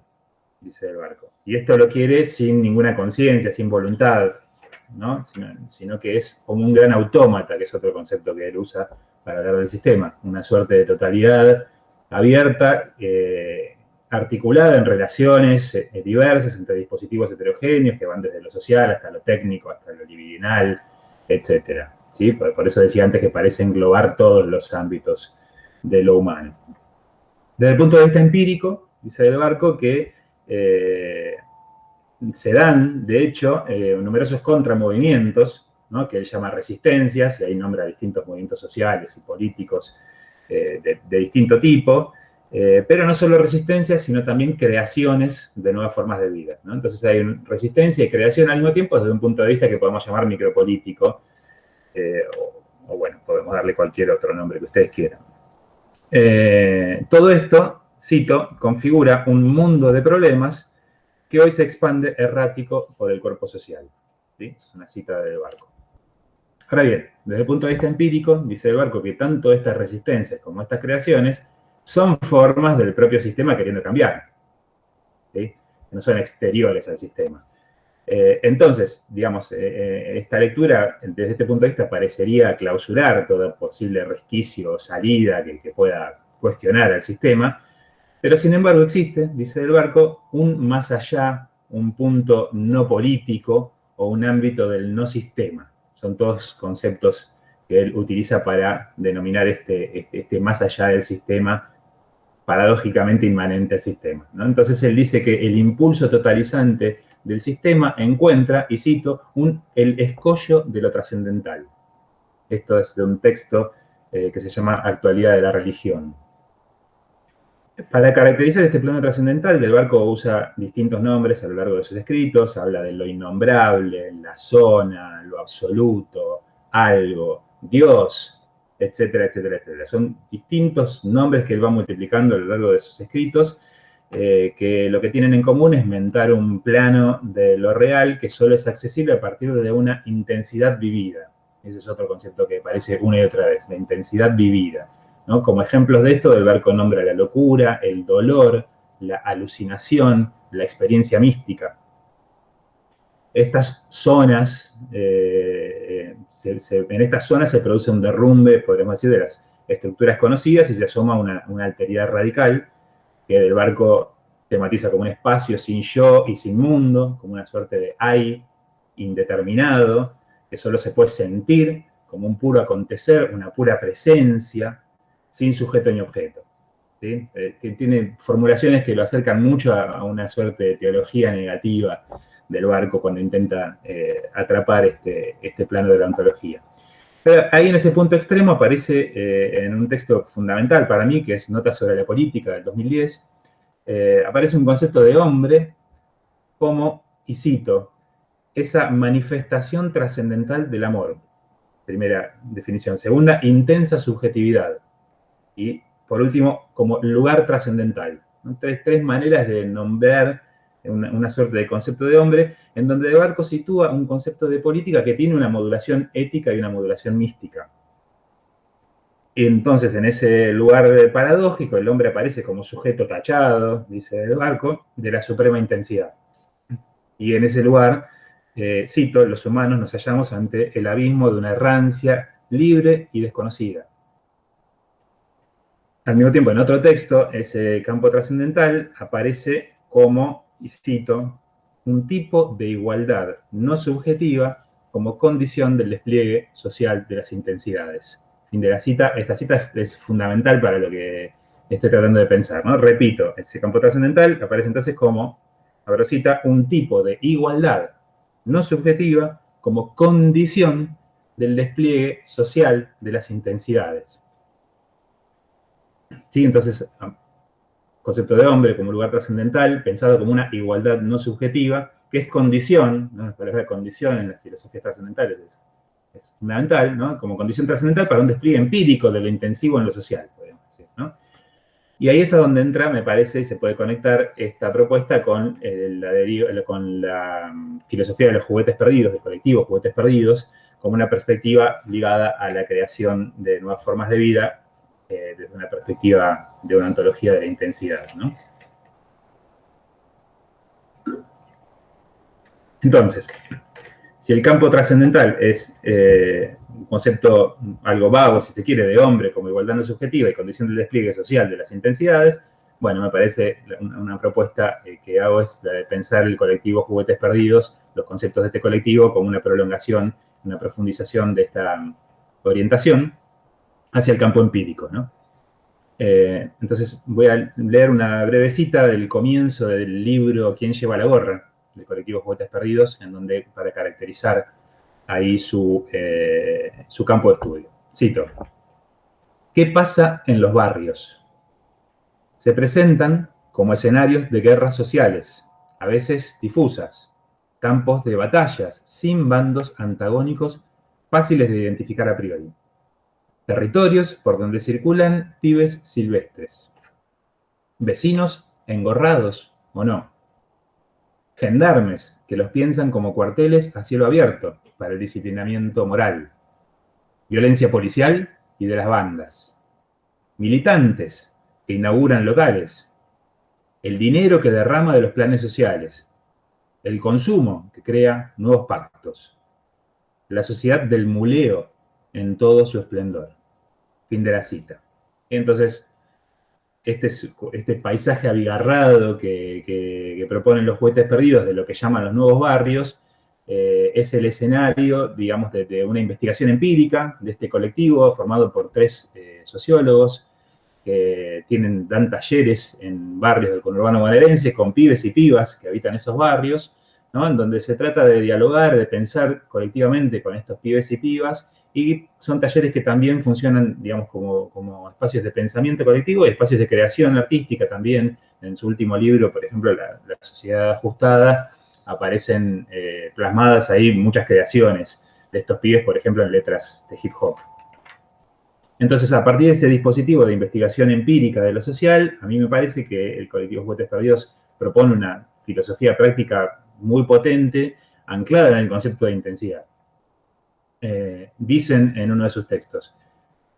dice Barco. Y esto lo quiere sin ninguna conciencia, sin voluntad, ¿no? Sino, que es como un gran autómata, que es otro concepto que él usa para hablar del sistema. Una suerte de totalidad abierta, eh, articulada en relaciones eh, diversas entre dispositivos heterogéneos que van desde lo social hasta lo técnico, hasta lo libidinal, etc. ¿sí? Por, eso decía antes que parece englobar todos los ámbitos de lo humano. Desde el punto de vista empírico, dice Del Barco que eh, se dan, de hecho, eh, numerosos contramovimientos, que él llama resistencias, y ahí nombra distintos movimientos sociales y políticos eh, de, distinto tipo, pero no solo resistencias, sino también creaciones de nuevas formas de vida. Entonces hay resistencia y creación al mismo tiempo desde un punto de vista que podemos llamar micropolítico, o, bueno, podemos darle cualquier otro nombre que ustedes quieran. todo esto, cito, configura un mundo de problemas que hoy se expande errático por el cuerpo social. Es una cita de Barco. Ahora bien, desde el punto de vista empírico, dice el Barco que tanto estas resistencias como estas creaciones son formas del propio sistema queriendo cambiar. ¿sí? No son exteriores al sistema. Eh, entonces, digamos, eh, eh, esta lectura, desde este punto de vista, parecería clausurar todo posible resquicio o salida que pueda cuestionar al sistema, pero sin embargo existe, dice Del Barco, un más allá, un punto no político o un ámbito del no sistema. Son todos conceptos que él utiliza para denominar este, este, este más allá del sistema, paradójicamente inmanente al sistema. Entonces él dice que el impulso totalizante del sistema encuentra, y cito, un, el escollo de lo trascendental. Esto es de un texto eh, que se llama Actualidad de la Religión. Para caracterizar este plano trascendental, Del Barco usa distintos nombres a lo largo de sus escritos, habla de lo innombrable, la zona, lo absoluto, algo, Dios, etcétera, etcétera, etcétera. Son distintos nombres que él va multiplicando a lo largo de sus escritos, eh, que lo que tienen en común es mentar un plano de lo real que solo es accesible a partir de una intensidad vivida. Ese es otro concepto que aparece una y otra vez, la intensidad vivida. Como ejemplos de esto, el barco nombra la locura, el dolor, la alucinación, la experiencia mística. Estas zonas, eh, en estas zonas se produce un derrumbe, podríamos decir, de las estructuras conocidas y se asoma una, una alteridad radical que el barco tematiza como un espacio sin yo y sin mundo, como una suerte de hay indeterminado, que solo se puede sentir como un puro acontecer, una pura presencia, sin sujeto ni objeto. ¿sí? Eh, tiene formulaciones que lo acercan mucho a, una suerte de teología negativa del barco cuando intenta eh, atrapar este, este, plano de la ontología. Pero ahí en ese punto extremo aparece eh, en un texto fundamental para mí, que es Notas sobre la Política del 2010, aparece un concepto de hombre como, y cito, esa manifestación trascendental del amor. Primera definición. Segunda, intensa subjetividad. Y por último, como lugar trascendental. Tres, maneras de nombrar una, suerte de concepto de hombre, en donde De Barco sitúa un concepto de política que tiene una modulación ética y una modulación mística. Entonces, en ese lugar paradójico, el hombre aparece como sujeto tachado, dice De Barco, de la suprema intensidad. Y en ese lugar, eh, cito, los humanos nos hallamos ante el abismo de una errancia libre y desconocida. Al mismo tiempo, en otro texto, ese campo trascendental aparece como, y cito, un tipo de igualdad no subjetiva como condición del despliegue social de las intensidades. Fin de la cita. Esta cita es fundamental para lo que estoy tratando de pensar. ¿no? Repito, ese campo trascendental aparece entonces como, abro cita, un tipo de igualdad no subjetiva como condición del despliegue social de las intensidades. ¿Sí? Entonces, ah, concepto de hombre como lugar trascendental, pensado como una igualdad no subjetiva, que es condición, ¿no? la condición en las filosofías trascendentales es, fundamental, ¿no? Como condición trascendental para un despliegue empírico de lo intensivo en lo social, podemos decir. Y ahí es a donde entra, me parece, y se puede conectar esta propuesta con, la, con la mm, filosofía de los juguetes perdidos, del colectivo Juguetes Perdidos, como una perspectiva ligada a la creación de nuevas formas de vida eh, desde una perspectiva de una ontología de la intensidad. Entonces, si el campo trascendental es eh, un concepto algo vago, si se quiere, de hombre como igualdad no subjetiva y condición del despliegue social de las intensidades, bueno, me parece una, propuesta eh, que hago es la de pensar el colectivo Juguetes Perdidos, los conceptos de este colectivo como una prolongación, una profundización de esta orientación, hacia el campo empírico, ¿no? Eh, entonces voy a leer una breve cita del comienzo del libro ¿Quién lleva la gorra? del colectivo Juguetes Perdidos, en donde, para caracterizar ahí su, eh, su campo de estudio. Cito. ¿Qué pasa en los barrios? Se presentan como escenarios de guerras sociales, a veces difusas, campos de batallas, sin bandos antagónicos fáciles de identificar a priori. Territorios por donde circulan pibes silvestres. Vecinos engorrados o no. Gendarmes que los piensan como cuarteles a cielo abierto para el disciplinamiento moral. Violencia policial y de las bandas. Militantes que inauguran locales. El dinero que derrama de los planes sociales. El consumo que crea nuevos pactos. La sociedad del muleo en todo su esplendor. Fin de la cita. Entonces, este, este paisaje abigarrado que, proponen los juguetes perdidos de lo que llaman los nuevos barrios, eh, es el escenario, digamos, de, una investigación empírica de este colectivo formado por tres eh, sociólogos que tienen, dan talleres en barrios del conurbano bonaerense con pibes y pibas que habitan esos barrios, en donde se trata de dialogar, de pensar colectivamente con estos pibes y pibas y son talleres que también funcionan, digamos, como, espacios de pensamiento colectivo y espacios de creación artística también. En su último libro, por ejemplo, La, Sociedad Ajustada, aparecen eh, plasmadas ahí muchas creaciones de estos pibes, por ejemplo, en letras de hip hop. Entonces, a partir de ese dispositivo de investigación empírica de lo social, a mí me parece que el colectivo Juguetes Perdidos propone una filosofía práctica muy potente, anclada en el concepto de intensidad. Eh, dicen en uno de sus textos,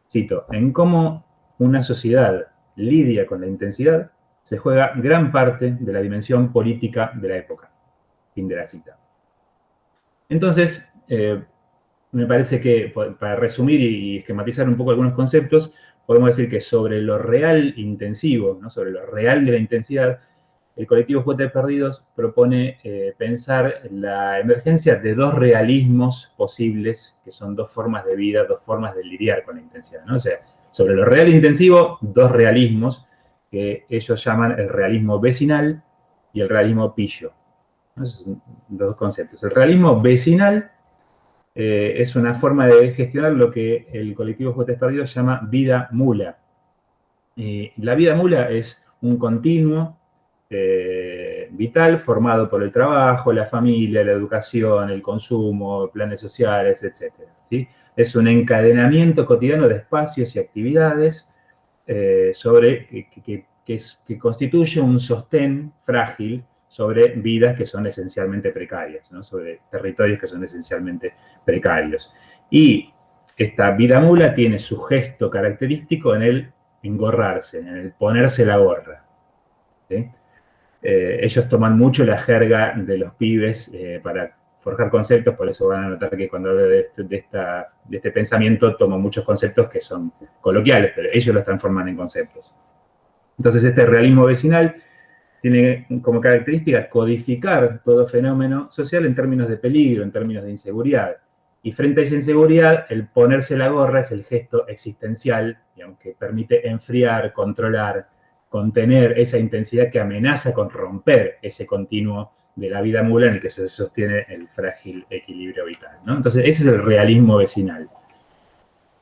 cito, en cómo una sociedad lidia con la intensidad, se juega gran parte de la dimensión política de la época. Fin de la cita. Entonces, eh, me parece que, para resumir y esquematizar un poco algunos conceptos, podemos decir que sobre lo real intensivo, sobre lo real de la intensidad, el colectivo Juguetes Perdidos propone eh, pensar la emergencia de dos realismos posibles, que son dos formas de vida, dos formas de lidiar con la intensidad. ¿no? O sea, sobre lo real e intensivo, dos realismos que ellos llaman el realismo vecinal y el realismo pillo. Esos son dos conceptos. El realismo vecinal eh, es una forma de gestionar lo que el colectivo Juguetes Perdidos llama vida mula. la vida mula es un continuo eh, vital formado por el trabajo, la familia, la educación, el consumo, planes sociales, etc. ¿sí? Es un encadenamiento cotidiano de espacios y actividades eh, sobre, que, que, constituye un sostén frágil sobre vidas que son esencialmente precarias, sobre territorios que son esencialmente precarios. Y esta vida mula tiene su gesto característico en el engorrarse, en el ponerse la gorra. ¿sí? Eh, ellos toman mucho la jerga de los pibes eh, para forjar conceptos, por eso van a notar que cuando hablo de, este pensamiento tomo muchos conceptos que son coloquiales, pero ellos los transforman en conceptos. Entonces este realismo vecinal tiene como característica codificar todo fenómeno social en términos de peligro, en términos de inseguridad. Y frente a esa inseguridad, el ponerse la gorra es el gesto existencial, digamos, que permite enfriar, controlar, contener esa intensidad que amenaza con romper ese continuo de la vida mula en el que se sostiene el frágil equilibrio vital. Entonces, ese es el realismo vecinal.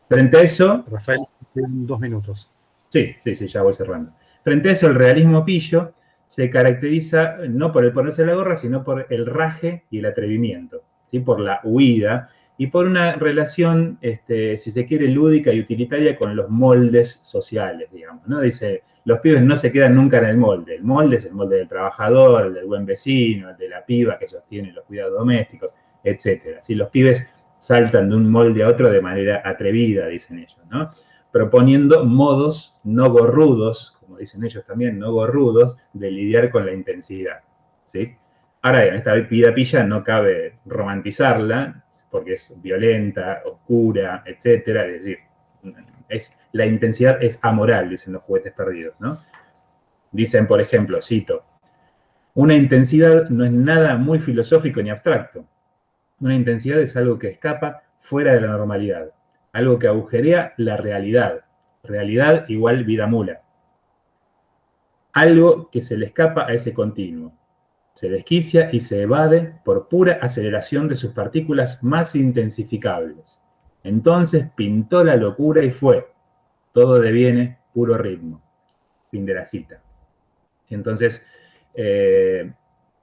Frente a eso... Rafael, dos minutos. Sí, sí, sí, ya voy cerrando. Frente a eso, el realismo pillo se caracteriza no por el ponerse la gorra, sino por el raje y el atrevimiento, ¿sí? por la huida y por una relación, este, si se quiere, lúdica y utilitaria con los moldes sociales, digamos. ¿no? Dice, los pibes no se quedan nunca en el molde. El molde es el molde del trabajador, el del buen vecino, el de la piba que sostiene los cuidados domésticos, etc. Si Los pibes saltan de un molde a otro de manera atrevida, dicen ellos, ¿no? Proponiendo modos no gorrudos, como dicen ellos también, no gorrudos, de lidiar con la intensidad, ¿sí? Ahora bien, esta vida pilla no cabe romantizarla, porque es violenta, oscura, etcétera, es decir, es la intensidad es amoral, dicen los juguetes perdidos, ¿no? Dicen, por ejemplo, cito, una intensidad no es nada muy filosófico ni abstracto. Una intensidad es algo que escapa fuera de la normalidad, algo que agujerea la realidad, realidad igual vida mula. Algo que se le escapa a ese continuo. Se desquicia y se evade por pura aceleración de sus partículas más intensificables. Entonces pintó la locura y fue. Todo deviene puro ritmo. Fin de la cita. Entonces, eh,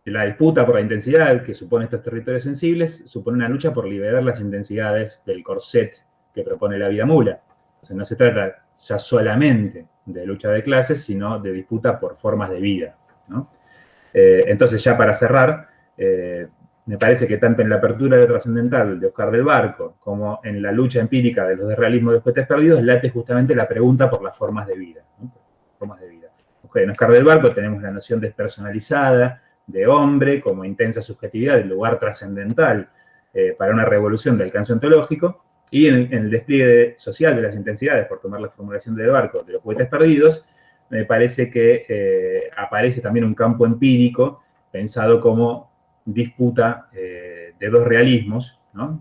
la disputa por la intensidad que supone estos territorios sensibles supone una lucha por liberar las intensidades del corset que propone la vida mula. Entonces no se trata ya solamente de lucha de clases, sino de disputa por formas de vida. Eh, entonces ya para cerrar, eh, me parece que tanto en la apertura de trascendental de Oscar del Barco como en la lucha empírica de los de realismo de cohetes perdidos, late justamente la pregunta por las formas de vida. Formas de vida. En Oscar del Barco tenemos la noción despersonalizada, de hombre como intensa subjetividad, el lugar trascendental eh, para una revolución de alcance ontológico, y en, el despliegue social de las intensidades, por tomar la formulación de Barco, de los cohetes perdidos, me parece que eh, aparece también un campo empírico pensado como disputa eh, de dos realismos,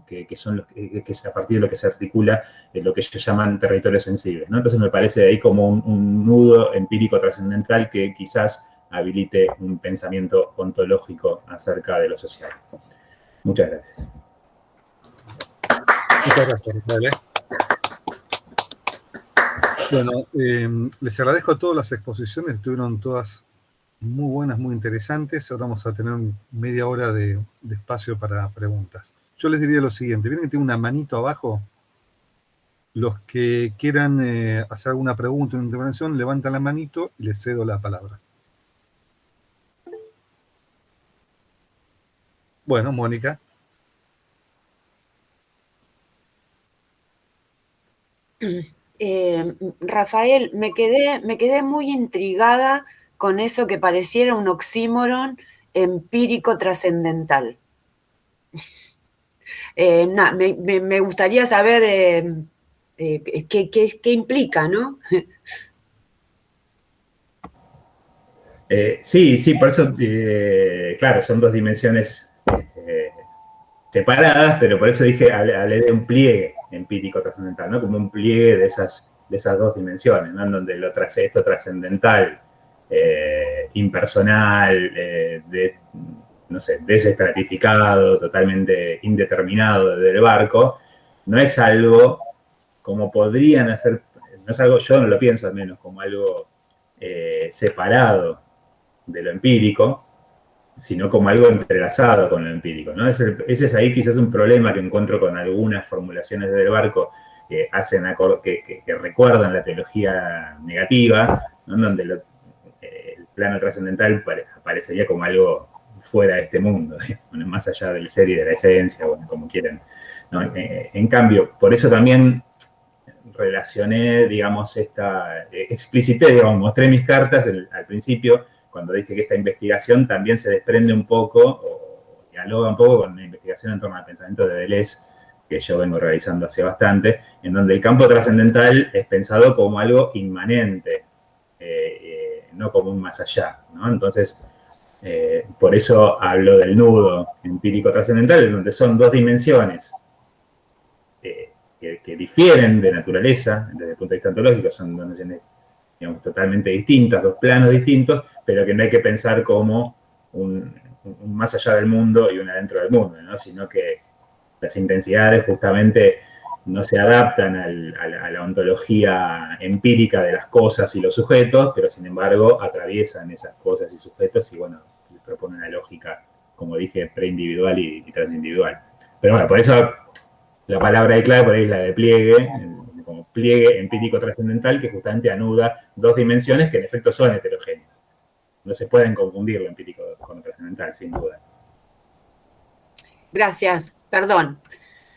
que, son los, que, es a partir de lo que se articula lo que ellos llaman territorios sensibles. Entonces me parece ahí como un nudo empírico trascendental que quizás habilite un pensamiento ontológico acerca de lo social. Muchas gracias. Muchas gracias, Rafael. Bueno, eh, les agradezco a todas las exposiciones, estuvieron todas muy buenas, muy interesantes. Ahora vamos a tener media hora de, espacio para preguntas. Yo les diría lo siguiente, ¿vienen que tengo una manito abajo? Los que quieran eh, hacer alguna pregunta o intervención, levantan la manito y les cedo la palabra. Bueno, Mónica. Eh, Rafael, me quedé, me quedé muy intrigada con eso que pareciera un oxímoron empírico trascendental. <laughs> Eh, me, gustaría saber eh, qué, qué, implica, ¿no? <laughs> sí, sí, por eso, claro, son dos dimensiones separadas, pero por eso dije, hablé de un pliegue empírico trascendental, ¿no? Como un pliegue de esas, de esas dos dimensiones, ¿no? En donde lo esto trascendental, eh, impersonal, eh, de, no sé, desestratificado, totalmente indeterminado del barco, no es algo como podrían hacer, no es algo, yo no lo pienso al menos, como algo eh, separado de lo empírico, sino como algo entrelazado con lo empírico. ¿no? Ese, es ahí quizás un problema que encuentro con algunas formulaciones del barco que, hacen que, que, recuerdan la teología negativa, donde el plano trascendental parecería como algo fuera de este mundo, <laughs> más allá del ser y de la esencia, como quieran. Eh, en cambio, por eso también relacioné, digamos, esta, eh, explicité, digamos, mostré mis cartas al principio, cuando dije que esta investigación también se desprende un poco, o dialoga un poco con la investigación en torno al pensamiento de Deleuze, que yo vengo realizando hace bastante, en donde el campo trascendental es pensado como algo inmanente, eh, eh, no como un más allá. Entonces, eh, por eso hablo del nudo empírico trascendental, donde son dos dimensiones que, que, difieren de naturaleza, desde el punto de vista ontológico, son dos dimensiones digamos, totalmente distintas, dos planos distintos, pero que no hay que pensar como un, más allá del mundo y un adentro del mundo, sino que las intensidades justamente no se adaptan a, la, ontología empírica de las cosas y los sujetos, pero sin embargo atraviesan esas cosas y sujetos y bueno, les propone una lógica, como dije, preindividual y, y transindividual. Pero bueno, por eso la palabra de clave por ahí es la de pliegue, como pliegue empírico trascendental que justamente anuda dos dimensiones que en efecto son heterogéneas. No se pueden confundir lo empírico con lo trascendental, sin duda. Gracias, perdón.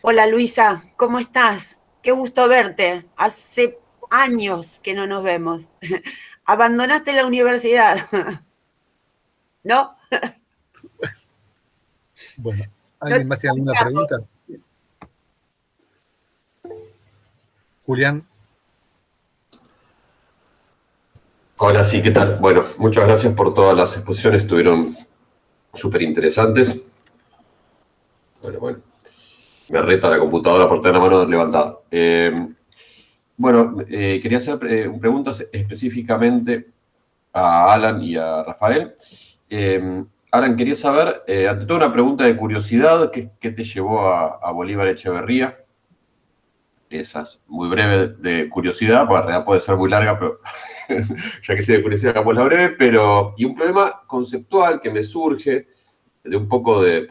Hola Luisa, ¿cómo estás? Qué gusto verte. Hace años que no nos vemos. <laughs> Abandonaste la universidad. <laughs> ¿No? <laughs> Bueno, ¿alguien más tiene alguna pregunta? Julián. Hola, sí, ¿qué tal? Bueno, muchas gracias por todas las exposiciones, estuvieron súper interesantes. Bueno, bueno, me reta la computadora por tener la mano levantada. Eh, bueno, eh, quería hacer eh, preguntas específicamente a Alan y a Rafael. Alan, quería saber, ante todo una pregunta de curiosidad, ¿qué, te llevó a, Bolívar Echeverría? Esa es muy breve de curiosidad, porque en realidad puede ser muy larga, pero <laughs> ya que sea de curiosidad, hagamos la breve, pero, y un problema conceptual que me surge de un poco de,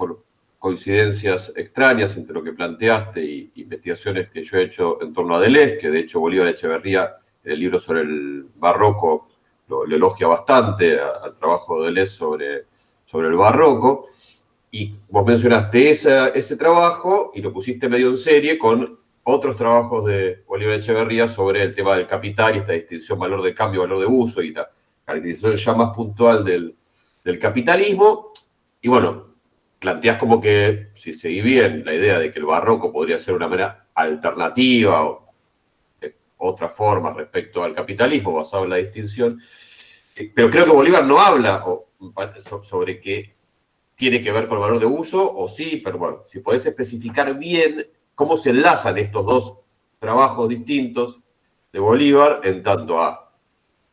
coincidencias extrañas entre lo que planteaste y investigaciones que yo he hecho en torno a Deleuze, que de hecho Bolívar Echeverría, en el libro sobre el barroco, lo, elogia bastante al trabajo de Deleuze sobre, sobre el barroco, y vos mencionaste ese trabajo y lo pusiste medio en serie con otros trabajos de Bolívar Echeverría sobre el tema del capital y esta distinción valor de cambio, valor de uso y la caracterización ya más puntual del, del capitalismo. Y bueno, planteas como que, si seguí bien, la idea de que el barroco podría ser una manera alternativa o otra forma respecto al capitalismo basado en la distinción, eh, pero creo que Bolívar no habla sobre qué tiene que ver con el valor de uso, o sí, pero bueno, si podés especificar bien cómo se enlazan estos dos trabajos distintos de Bolívar en tanto a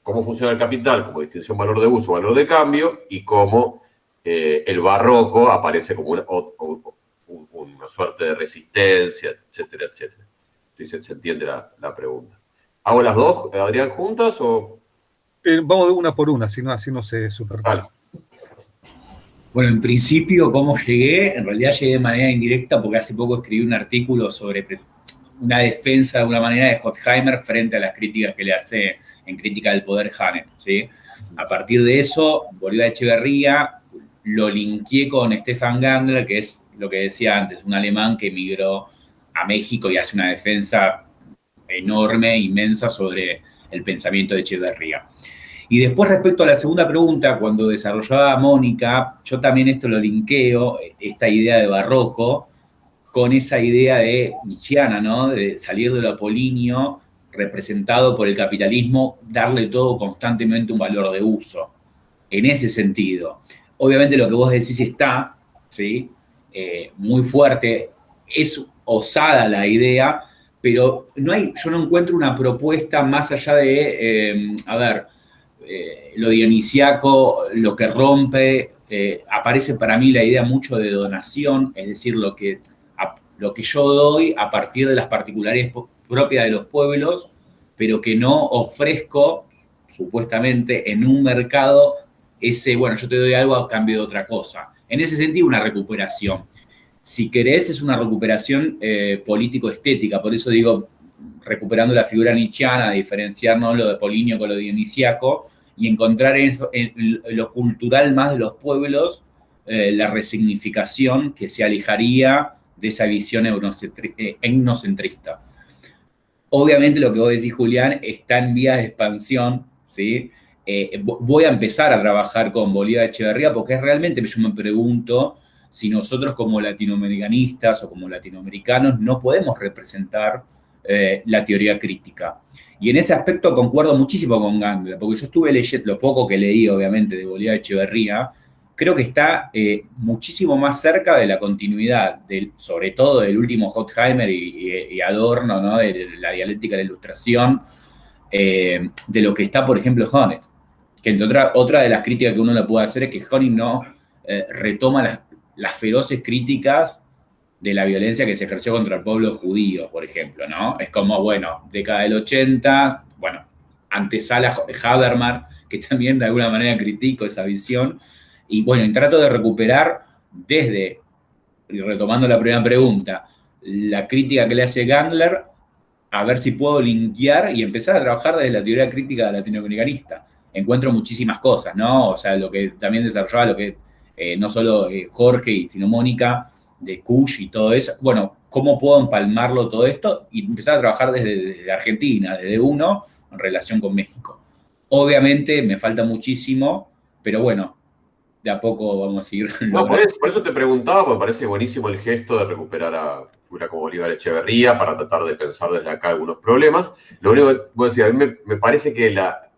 cómo funciona el capital como distinción valor de uso, valor de cambio, y cómo eh, el barroco aparece como una, suerte de resistencia, etcétera, etcétera. se, entiende la, pregunta. ¿Hago las dos, Adrián, juntas o...? Eh, vamos de una por una, si no, así no se superpone. Bueno, en principio, ¿cómo llegué? En realidad llegué de manera indirecta porque hace poco escribí un artículo sobre una defensa de una manera de Hottheimer frente a las críticas que le hace en crítica del poder Hanet. ¿sí? A partir de eso, Bolívar Echeverría lo linkeé con Stefan Gandler, que es lo que decía antes, un alemán que emigró a México y hace una defensa enorme, inmensa sobre el pensamiento de Echeverría. Y después respecto a la segunda pregunta, cuando desarrollaba Mónica, yo también esto lo linkeo, esta idea de barroco, con esa idea de Nietzscheana, ¿no? De salir de lo apolíneo, representado por el capitalismo, darle todo constantemente un valor de uso. En ese sentido. Obviamente lo que vos decís está, ¿sí? Eh, muy fuerte, es osada la idea, pero no hay, yo no encuentro una propuesta más allá de, eh, a ver, eh, lo dionisiaco, lo que rompe, aparece para mí la idea mucho de donación, es decir, lo que, lo que yo doy a partir de las particularidades propias de los pueblos, pero que no ofrezco, supuestamente, en un mercado ese, bueno, yo te doy algo a cambio de otra cosa. En ese sentido, una recuperación. Si querés, es una recuperación eh, político-estética, por eso digo, recuperando la figura nietzscheana, diferenciarnos lo de Polinio con lo dionisiaco, y encontrar eso, en, lo cultural más de los pueblos, eh, la resignificación que se alejaría de esa visión eh, etnocentrista. Obviamente lo que vos decís, Julián, está en vía de expansión, ¿sí? Eh, voy a empezar a trabajar con Bolívar Echeverría porque es realmente, yo me pregunto si nosotros como latinoamericanistas o como latinoamericanos no podemos representar eh, la teoría crítica. Y en ese aspecto concuerdo muchísimo con Gandler, porque yo estuve leyendo, lo poco que leí obviamente de Bolívar Echeverría, creo que está eh, muchísimo más cerca de la continuidad, del, sobre todo del último Hottheimer y, Adorno, ¿no? de la dialéctica de la ilustración, de lo que está, por ejemplo, Honet que otra, otra de las críticas que uno le puede hacer es que Honing no eh, retoma las, feroces críticas de la violencia que se ejerció contra el pueblo judío, por ejemplo, ¿no? Es como, bueno, década del 80, bueno, antesala Habermas, que también de alguna manera critico esa visión, y bueno, y trato de recuperar desde, y retomando la primera pregunta, la crítica que le hace Gandler, a ver si puedo linkear y empezar a trabajar desde la teoría crítica latinoamericanista encuentro muchísimas cosas, ¿no? O sea, lo que también desarrollaba, lo que eh, no solo eh, Jorge, sino Mónica, de Kush y todo eso. Bueno, ¿cómo puedo empalmarlo todo esto? Y empezar a trabajar desde, Argentina, desde uno, en relación con México. Obviamente me falta muchísimo, pero bueno, de a poco vamos a seguir. <laughs> No, por, eso, te preguntaba, me parece buenísimo el gesto de recuperar a figura como Bolívar Echeverría para tratar de pensar desde acá algunos problemas. Lo único que voy a decir, a mí me parece que la,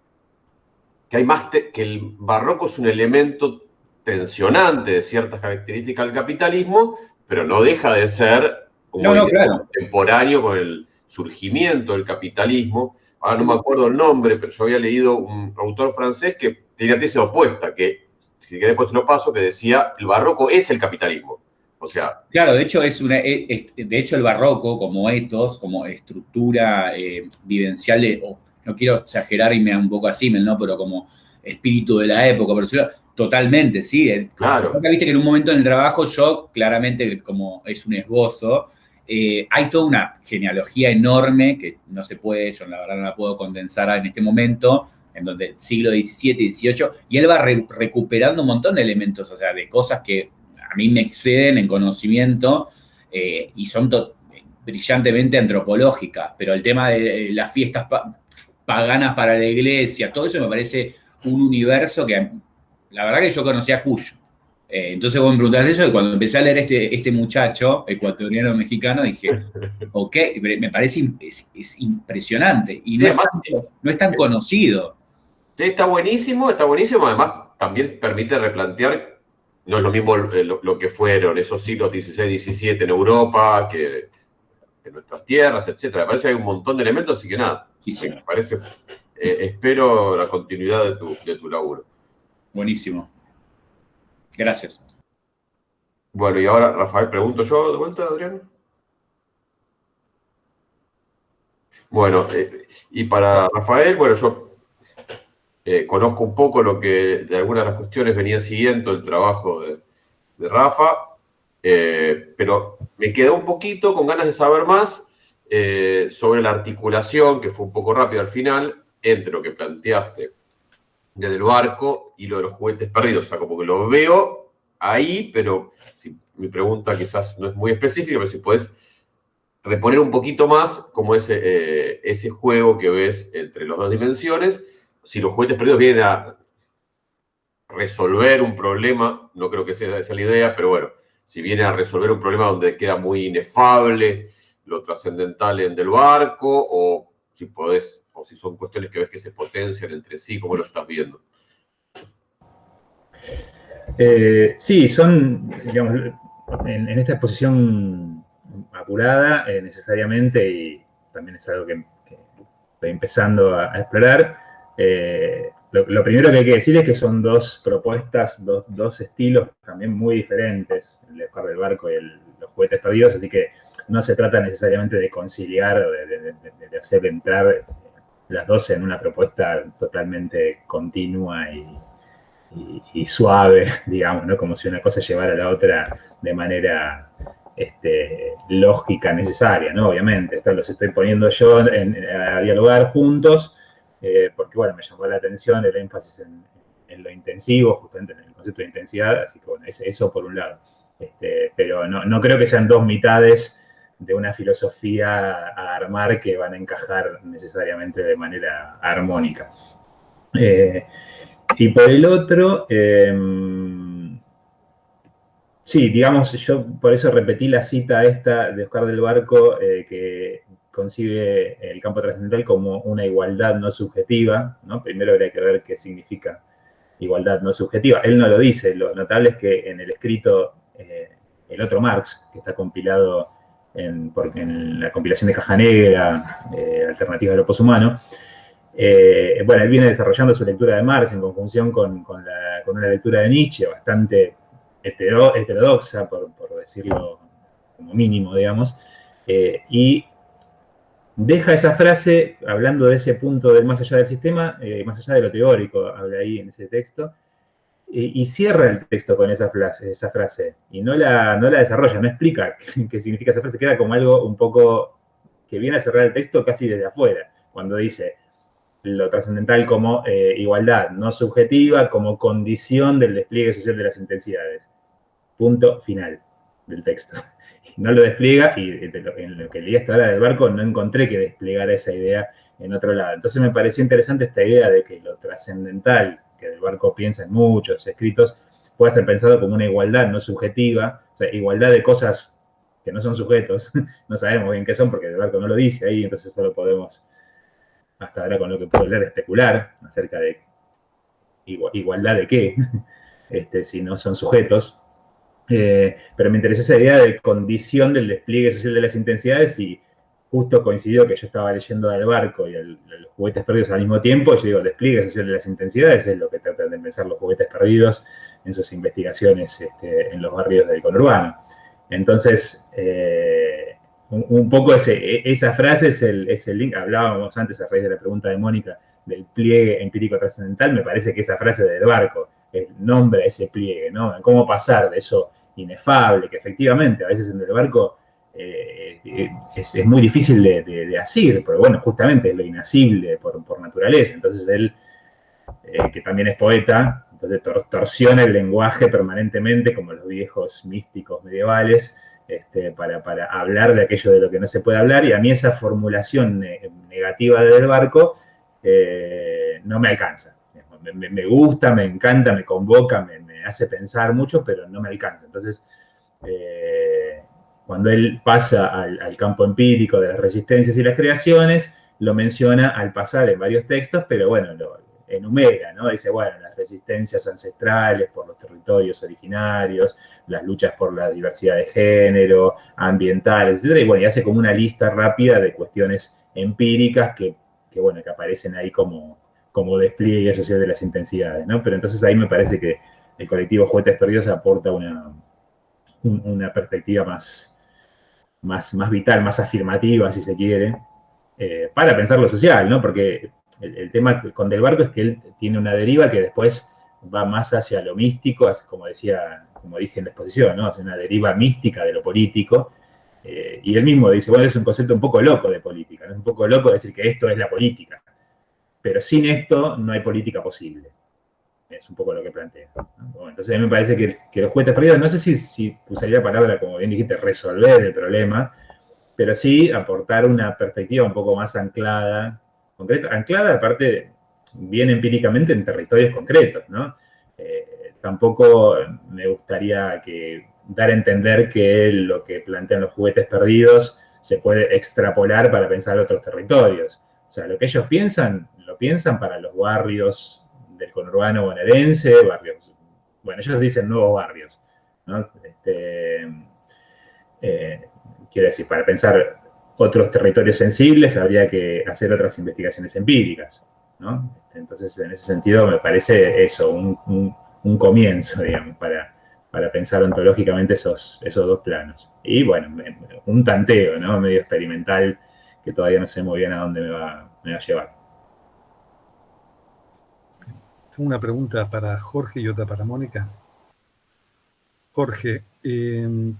que hay más que el barroco es un elemento tensionante de ciertas características del capitalismo, pero no deja de ser un contemporáneo con el surgimiento del capitalismo. Ahora no me acuerdo el nombre, pero yo había leído un autor francés que tenía tesis opuesta, que, si querés después te lo paso, que decía, el barroco es el capitalismo. O sea... Claro, de hecho, es una, de hecho el barroco como etos, como estructura eh, vivencial, no quiero exagerar y me da un poco así, ¿no? pero como espíritu de la época, pero totalmente, sí. Claro. Viste que en un momento en el trabajo yo, claramente, como es un esbozo, eh, hay toda una genealogía enorme que no se puede, yo la verdad no la puedo condensar en este momento, en donde siglo XVII y XVIII, y él va recuperando un montón de elementos, o sea, de cosas que a mí me exceden en conocimiento eh, y son brillantemente antropológicas, pero el tema de las fiestas paganas para la iglesia, todo eso me parece un universo que la verdad que yo conocía a Cuyo. Eh, entonces vos me preguntás eso y cuando empecé a leer este, este muchacho ecuatoriano mexicano dije, <laughs> ok, me parece es, impresionante y no, es tan, conocido. Sí, está buenísimo, está buenísimo. Además, también permite replantear, no es lo mismo eh, lo, que fueron esos siglos XVI, XVII en Europa, que en nuestras tierras, etcétera. Me parece que hay un montón de elementos, así que nada. Sí, sí. Me parece, eh, espero la continuidad de tu, de tu laburo. Buenísimo. Gracias. Bueno, y ahora, Rafael, pregunto yo de vuelta, Adrián. Bueno, eh, y para Rafael, bueno, yo eh, conozco un poco lo que de algunas de las cuestiones venía siguiendo el trabajo de, Rafa, eh, pero me quedé un poquito con ganas de saber más sobre la articulación, que fue un poco rápido al final, entre lo que planteaste desde el barco y lo de los juguetes perdidos. O sea, como que lo veo ahí, pero si, mi pregunta quizás no es muy específica, pero si puedes reponer un poquito más como ese, eh, ese juego que ves entre las dos dimensiones. Si los juguetes perdidos vienen a resolver un problema, no creo que sea esa la idea, pero bueno, si viene a resolver un problema donde queda muy inefable lo trascendental en del barco, o si podés o si son cuestiones que ves que se potencian entre sí, ¿cómo lo estás viendo? Eh, sí, son, digamos, en, esta exposición apurada eh, necesariamente, y también es algo que, estoy empezando a, explorar, eh, lo, primero que hay que decir es que son dos propuestas, dos, estilos también muy diferentes, el de del Barco y los juguetes perdidos, así que no se trata necesariamente de conciliar o de, de hacer entrar las dos en una propuesta totalmente continua y, suave, <laughs> digamos, ¿no? Como si una cosa llevara a la otra de manera este, lógica necesaria, ¿no? Obviamente, esto los estoy poniendo yo a dialogar juntos, eh, porque, bueno, me llamó la atención el énfasis en, lo intensivo, justamente en el concepto de intensidad, así que, bueno, eso por un lado. Este, pero no, no creo que sean dos mitades de una filosofía a armar que van a encajar necesariamente de manera armónica. Eh, y por el otro, em, sí, digamos, yo por eso repetí la cita esta de Oscar del Barco, eh, que concibe el campo trascendental como una igualdad no subjetiva, ¿no? Primero habría que ver qué significa igualdad no subjetiva. Él no lo dice, lo notable es que en el escrito, eh, el otro Marx, que está compilado en, la compilación de Caja Negra, eh, Alternativa de lo Poshumano, eh, bueno, él viene desarrollando su lectura de Marx en conjunción con, una lectura de Nietzsche bastante heterodoxa, por, decirlo como mínimo, digamos, eh, y deja esa frase hablando de ese punto del más allá del sistema, más allá de lo teórico, habla ahí en ese texto, y, cierra el texto con esa frase, esa frase y no la, no la desarrolla, no explica <laughs> qué, significa esa frase, queda como algo un poco que viene a cerrar el texto casi desde afuera, cuando dice lo trascendental como eh, igualdad no subjetiva, como condición del despliegue social de las intensidades. Punto final del texto. No lo despliega y en lo que leí hasta ahora del barco no encontré que desplegara esa idea en otro lado. Entonces me pareció interesante esta idea de que lo trascendental que del barco piensa en muchos escritos, puede ser pensado como una igualdad no subjetiva, o sea, igualdad de cosas que no son sujetos, <laughs> no sabemos bien qué son porque el barco no lo dice ahí, entonces solo podemos, hasta ahora con lo que puedo leer, especular acerca de igualdad de qué, <laughs> este, si no son sujetos. Eh, pero me interesa esa idea de condición del despliegue social de las intensidades y justo coincidió que yo estaba leyendo del barco y los juguetes perdidos al mismo tiempo, yo digo, el despliegue social de las intensidades es lo que tratan de empezar los juguetes perdidos en sus investigaciones este, en los barrios del conurbano. Entonces, eh, un, poco ese, esa frase es el, es el link, hablábamos antes a raíz de la pregunta de Mónica del pliegue empírico trascendental, me parece que esa frase del barco el nombre a ese pliegue, ¿no? Cómo pasar de eso inefable, que efectivamente a veces en el barco eh, es, muy difícil de, de, asir, pero bueno, justamente es lo inasible por, naturaleza. Entonces él, eh, que también es poeta, entonces torsiona el lenguaje permanentemente, como los viejos místicos medievales, este, para, hablar de aquello de lo que no se puede hablar, y a mí esa formulación negativa del barco eh, no me alcanza. Me, gusta, me encanta, me convoca, me, hace pensar mucho, pero no me alcanza. Entonces, cuando él pasa al, campo empírico de las resistencias y las creaciones, lo menciona al pasar en varios textos, pero bueno, lo enumera, ¿no? Dice, bueno, las resistencias ancestrales por los territorios originarios, las luchas por la diversidad de género, ambientales, etc. Y bueno, y hace como una lista rápida de cuestiones empíricas que, bueno, que aparecen ahí como, como despliegue social de las intensidades, ¿no? Pero entonces ahí me parece que el colectivo Juguetes Perdidos aporta una, una perspectiva más, más, más vital, más afirmativa, si se quiere, eh, para pensar lo social, ¿no? Porque el, tema con Del Barco es que él tiene una deriva que después va más hacia lo místico, como decía, como dije en la exposición, ¿no? Hacia una deriva mística de lo político. Eh, y él mismo dice, bueno, es un concepto un poco loco de política, ¿no? Es un poco loco decir que esto es la política. Pero sin esto no hay política posible. Es un poco lo que plantea. entonces a mí me parece que, los juguetes perdidos, no sé si, si usaría la palabra, como bien dijiste, resolver el problema, pero sí aportar una perspectiva un poco más anclada, concreta, anclada aparte bien empíricamente en territorios concretos, ¿no? Eh, tampoco me gustaría que dar a entender que lo que plantean los juguetes perdidos se puede extrapolar para pensar otros territorios. O sea, lo que ellos piensan, lo piensan para los barrios del conurbano bonaerense, barrios, bueno, ellos dicen nuevos barrios, ¿no? Este, eh, quiero decir, para pensar otros territorios sensibles habría que hacer otras investigaciones empíricas, ¿no? Entonces, en ese sentido, me parece eso, un, comienzo, digamos, para, para pensar ontológicamente esos, esos dos planos. Y bueno, un tanteo, ¿no? Medio experimental que todavía no sé muy bien a dónde me va, me va a llevar una pregunta para Jorge y otra para Mónica. Jorge, em,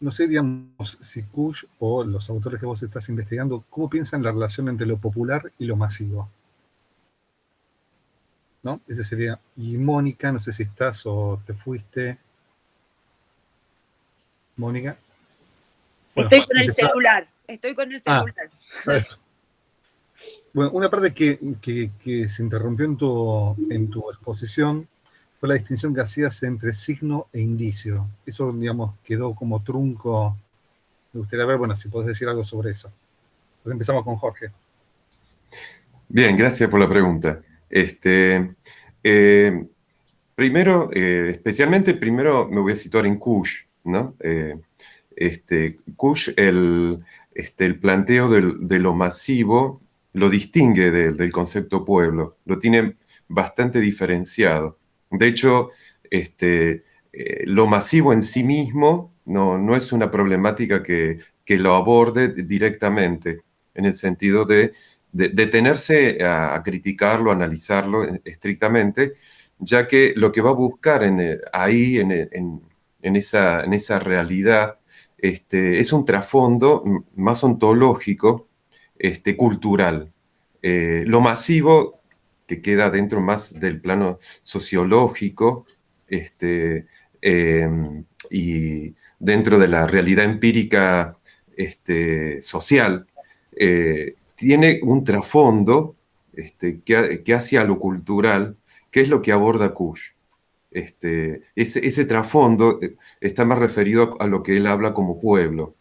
no sé, digamos, si Kush o los autores que vos estás investigando, ¿cómo piensan la relación entre lo popular y lo masivo? ¿No? Ese sería. Y Mónica, no sé si estás o te fuiste. Mónica. estoy con el celular, estoy con el ah, celular. <laughs> Bueno, una parte que, se interrumpió en tu, en tu exposición fue la distinción que hacías entre signo e indicio. Eso, digamos, quedó como trunco. Me gustaría ver, bueno, si podés decir algo sobre eso. Entonces empezamos con Jorge. Bien, gracias por la pregunta. Este, eh, primero, eh, especialmente, primero me voy a situar en Kush, ¿no? Eh, este, Kush, el, este, el planteo de lo masivo lo distingue del concepto pueblo, lo tiene bastante diferenciado. De hecho, este, eh, lo masivo en sí mismo no, no es una problemática que, lo aborde directamente, en el sentido de detenerse a, criticarlo, a analizarlo estrictamente, ya que lo que va a buscar en, eh, ahí, en, esa, en esa realidad, este, es un trasfondo más ontológico este, cultural. Eh, lo masivo, que queda dentro más del plano sociológico, este, em, y dentro de la realidad empírica este, social, eh, tiene un trasfondo este, que, hacia lo cultural, que es lo que aborda Kush. Este, ese, ese trasfondo eh, está más referido a lo que él habla como pueblo.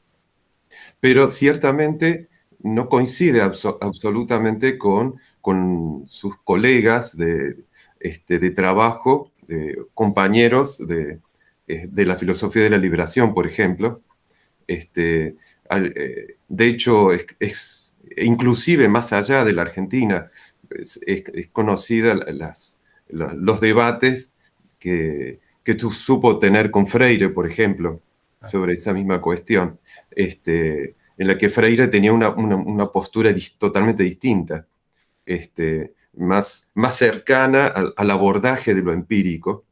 Pero ciertamente no coincide absolutamente con, con, sus colegas de, este, de trabajo, compañeros de, eh, de, la filosofía de la liberación, por ejemplo. Este, eh, de hecho, es, inclusive más allá de la Argentina, es, conocida los debates que, que tú supo tener con Freire, por ejemplo, sobre esa misma cuestión, este, en la que Freire tenía una, postura totalmente distinta, este, más, más cercana al, abordaje de lo empírico,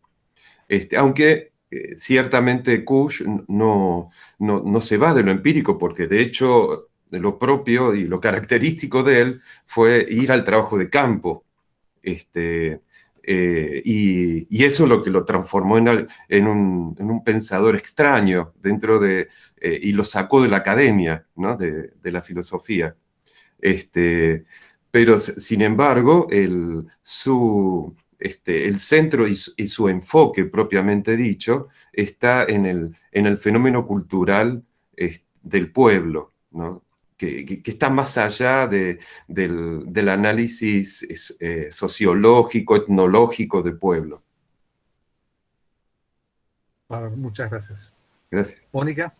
este, aunque eh, ciertamente Kush no, no, se va de lo empírico, porque de hecho lo propio y lo característico de él fue ir al trabajo de campo. Este, eh, y, eso es lo que lo transformó en, un, pensador extraño dentro de, eh, y lo sacó de la academia, de, la filosofía. Este, pero sin embargo, el, su, este, el centro y su, enfoque propiamente dicho está en el, en el fenómeno cultural del pueblo, ¿no? Que, está más allá del, análisis eh, sociológico, etnológico del pueblo. muchas gracias. Gracias. Mónica.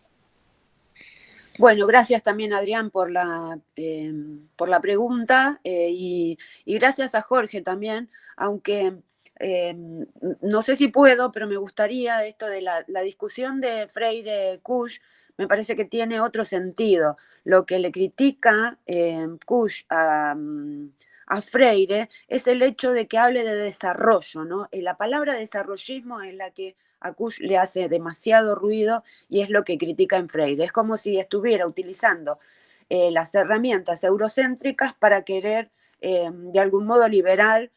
Bueno, gracias también Adrián por la, em, por la pregunta eh, y, gracias a Jorge también, aunque em, no sé si puedo, pero me gustaría esto de la, la discusión de Freire Kusch, me parece que tiene otro sentido. Lo que le critica eh, Kush mm, a, Freire es el hecho de que hable de desarrollo, ¿no? Eh, la palabra desarrollismo es la que a Kush le hace demasiado ruido y es lo que critica en Freire. Es como si estuviera utilizando eh, las herramientas eurocéntricas para querer de algún modo liberar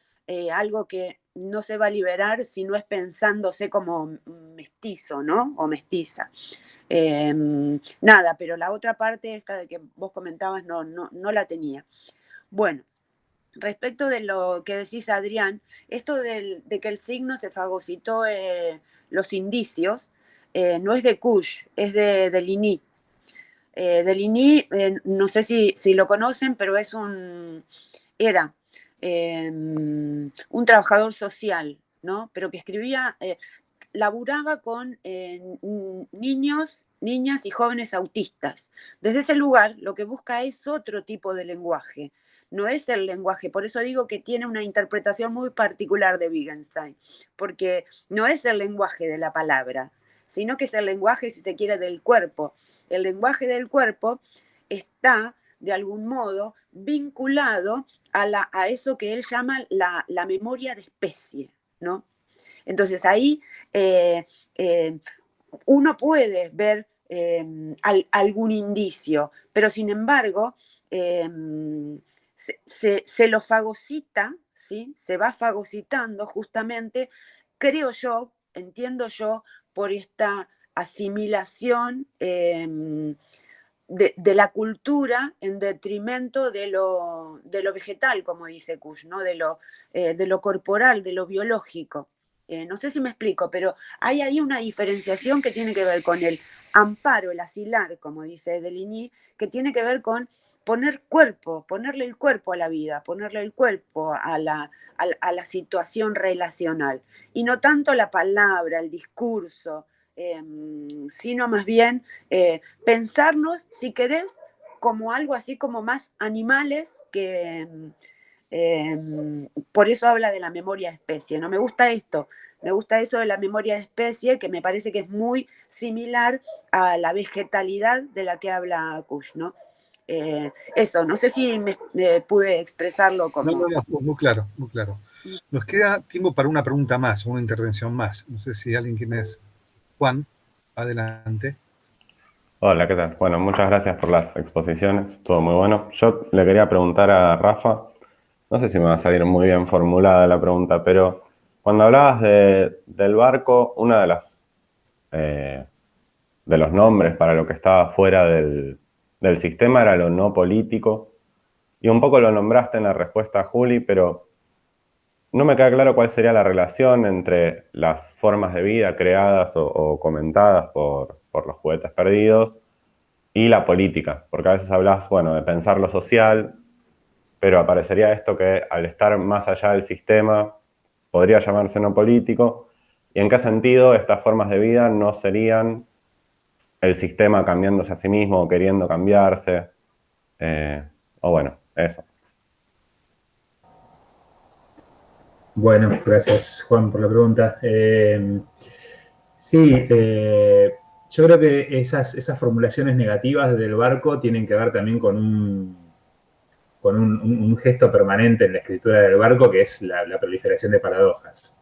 algo que no se va a liberar si no es pensándose como mestizo, ¿no? O mestiza. Em, nada, pero la otra parte, esta de que vos comentabas, no, no, no la tenía. Bueno, respecto de lo que decís, Adrián, esto de que el signo se fagocitó eh, los indicios, eh, no es de Kush, es de, de Lini. Eh, de Lini, no sé si, si, lo conocen, pero es un, era em, un trabajador social, ¿no? Pero que escribía, laburaba con niños niñas y jóvenes autistas. Desde ese lugar lo que busca es otro tipo de lenguaje, no es el lenguaje, por eso digo que tiene una interpretación muy particular de Wittgenstein, porque no es el lenguaje de la palabra, sino que es el lenguaje, si se quiere, del cuerpo. El lenguaje del cuerpo está, de algún modo, vinculado a, la, a eso que él llama la, memoria de especie, ¿no? Entonces ahí eh, eh, uno puede ver Em, algún indicio, pero sin embargo em, se, lo fagocita, ¿sí? se va fagocitando justamente, creo yo, entiendo yo, por esta asimilación de, la cultura en detrimento de lo, de lo vegetal, como dice Kush, ¿no? de, lo, eh, de lo corporal, de lo biológico. Eh, no sé si me explico, pero hay ahí una diferenciación que tiene que ver con el amparo, el asilar, como dice Deligny, que tiene que ver con poner cuerpo, ponerle el cuerpo a la vida, ponerle el cuerpo a la, a, la situación relacional. Y no tanto la palabra, el discurso, em, sino más bien eh, pensarnos, si querés, como algo así como más animales que, Em, por eso habla de la memoria de especie. No me gusta esto, me gusta eso de la memoria de especie, que me parece que es muy similar a la vegetalidad de la que habla Kush, ¿no? Eh, eso, no sé si me, pude expresarlo como... No, no, muy claro, muy claro. Nos queda tiempo para una pregunta más, una intervención más. No sé si alguien quiere. Juan, adelante. Hola, ¿qué tal? Bueno, muchas gracias por las exposiciones, todo muy bueno. Yo le quería preguntar a Rafa no sé si me va a salir muy bien formulada la pregunta, pero cuando hablabas del barco, una de las eh, de los nombres para lo que estaba fuera del, sistema era lo no político. Y un poco lo nombraste en la respuesta a Juli, pero no me queda claro cuál sería la relación entre las formas de vida creadas o, comentadas por, por, los juguetes perdidos y la política. Porque a veces hablas, bueno, de pensar lo social, pero aparecería esto que al estar más allá del sistema podría llamarse no político, y en qué sentido estas formas de vida no serían el sistema cambiándose a sí mismo o queriendo cambiarse. Eh, o bueno, eso. Bueno, gracias Juan por la pregunta. Eh, sí, eh, yo creo que esas, esas formulaciones negativas del barco tienen que ver también con un, con un, gesto permanente en la escritura del barco, que es la, proliferación de paradojas.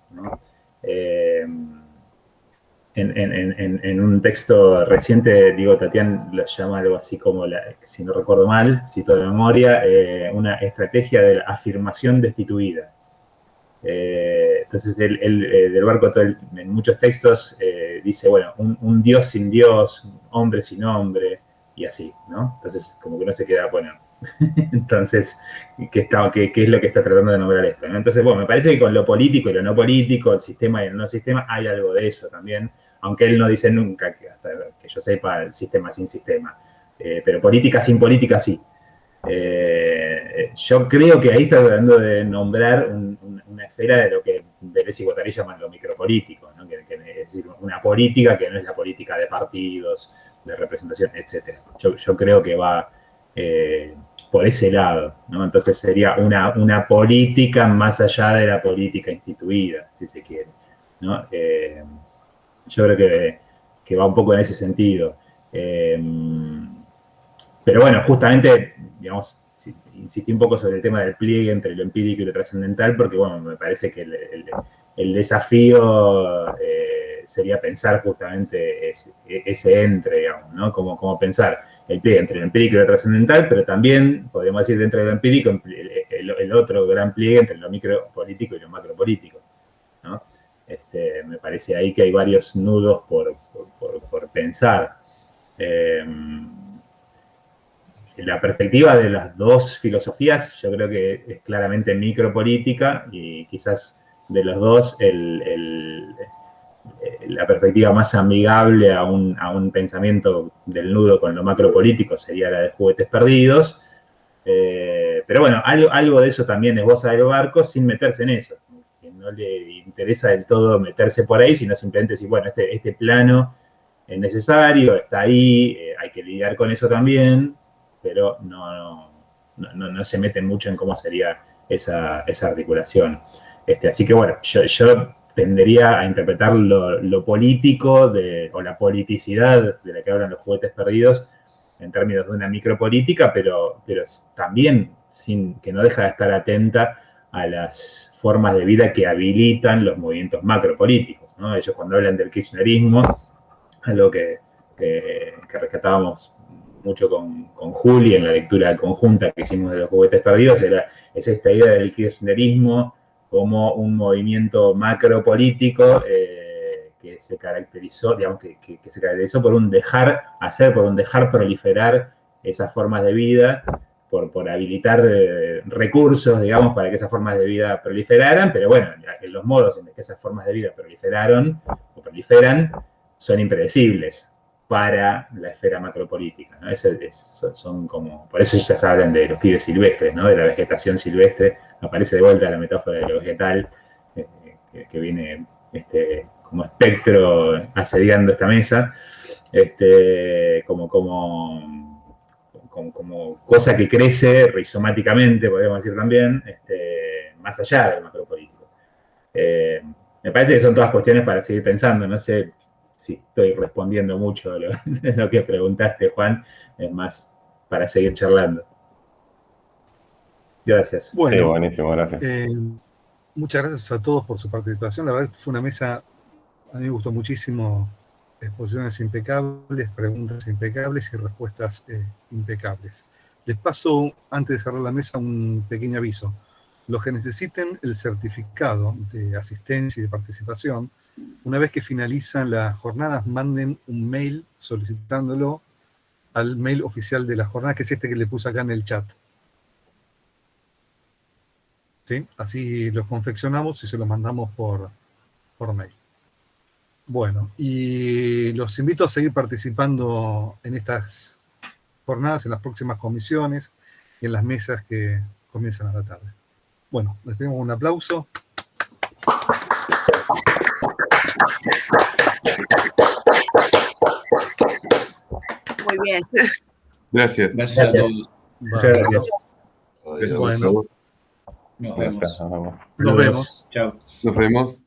Eh, en, un texto reciente, digo, Tatián lo llama algo así como, si no recuerdo mal, cito de memoria, una estrategia de la afirmación destituida. Eh, entonces, el, eh, del barco en muchos textos eh, dice, bueno, un, Dios sin Dios, hombre sin hombre, y así, ¿no? Entonces, como que no se queda, bueno, <laughs> entonces, ¿qué, está, qué, es lo que está tratando de nombrar esto? Entonces, bueno, me parece que con lo político y lo no político, el sistema y el no sistema, hay algo de eso también, aunque él no dice nunca, que hasta que yo sepa, el sistema sin sistema. pero política sin política sí. yo creo que ahí está tratando de nombrar un, esfera de lo que Deleuze y Guattari llaman lo micropolítico, ¿no? que, es decir, una política que no es la política de partidos, de representación, etc. Yo, creo que va eh, por ese lado, ¿no? Entonces sería una, una política más allá de la política instituida, si se quiere, ¿no? Eh, yo creo que, que, va un poco en ese sentido. Eh, pero bueno, justamente, digamos, insistí un poco sobre el tema del pliegue entre lo empírico y lo trascendental, porque bueno, me parece que el, desafío eh, sería pensar justamente ese, entre, digamos, ¿no? Como, como, pensar el pliegue entre lo empírico y lo trascendental, pero también, podríamos decir, dentro de lo empírico, el, otro gran pliegue entre lo micropolítico y lo macropolítico, ¿no? Este, me parece ahí que hay varios nudos por, por, pensar. Eh, la perspectiva de las dos filosofías, yo creo que es claramente micropolítica y quizás de los dos la perspectiva más amigable a un, pensamiento del nudo con lo macropolítico sería la de juguetes perdidos. Eh, pero bueno, algo, de eso también es esboza del barco sin meterse en eso. Que no le interesa del todo meterse por ahí, sino simplemente decir, bueno, este, este plano es necesario, está ahí, eh, hay que lidiar con eso también, pero no, no, se meten mucho en cómo sería esa, articulación. Este, así que bueno, yo, tendería a interpretar lo, político de, o la politicidad de la que hablan los juguetes perdidos en términos de una micropolítica, pero, pero también sin, que no deja de estar atenta a las formas de vida que habilitan los movimientos macropolíticos. Ellos cuando hablan del kirchnerismo, algo que, que, que rescatábamos mucho con, con, Juli en la lectura conjunta que hicimos de los juguetes perdidos, era, es esta idea del kirchnerismo como un movimiento macropolítico eh, que se caracterizó, digamos, que, se caracterizó por un dejar hacer, por un dejar proliferar esas formas de vida, por, por habilitar eh, recursos, digamos, para que esas formas de vida proliferaran, pero bueno, los modos en los que esas formas de vida proliferaron o proliferan son impredecibles para la esfera macropolítica. ¿no? son como, por eso ya se hablan de los pibes silvestres, ¿no? de la vegetación silvestre. Aparece de vuelta la metáfora de lo vegetal, eh, que, viene este, como espectro asediando esta mesa, este, como, como, como, cosa que crece rizomáticamente, podríamos decir también, este, más allá del macropolítico. Eh, me parece que son todas cuestiones para seguir pensando, no sé sí, estoy respondiendo mucho lo, <laughs> lo que preguntaste, Juan, es más para seguir charlando. Gracias. Bueno, buenísimo, gracias. Eh, muchas gracias a todos por su participación. La verdad fue una mesa, a mí me gustó muchísimo, exposiciones impecables, preguntas impecables y respuestas eh, impecables. Les paso, antes de cerrar la mesa, un pequeño aviso. Los que necesiten el certificado de asistencia y de participación, una vez que finalizan las jornadas, manden un mail solicitándolo al mail oficial de la jornada, que es este que le puse acá en el chat. ¿Sí? Así los confeccionamos y se los mandamos por, por mail. Bueno, y los invito a seguir participando en estas jornadas, en las próximas comisiones y en las mesas que comienzan a la tarde. Bueno, les pedimos un aplauso. Muy bien. Gracias. Gracias, a todos. Muchas gracias. Adiós. Bueno. Nos Gracias, vemos. nos vemos. Nos vemos. Chao. Nos vemos.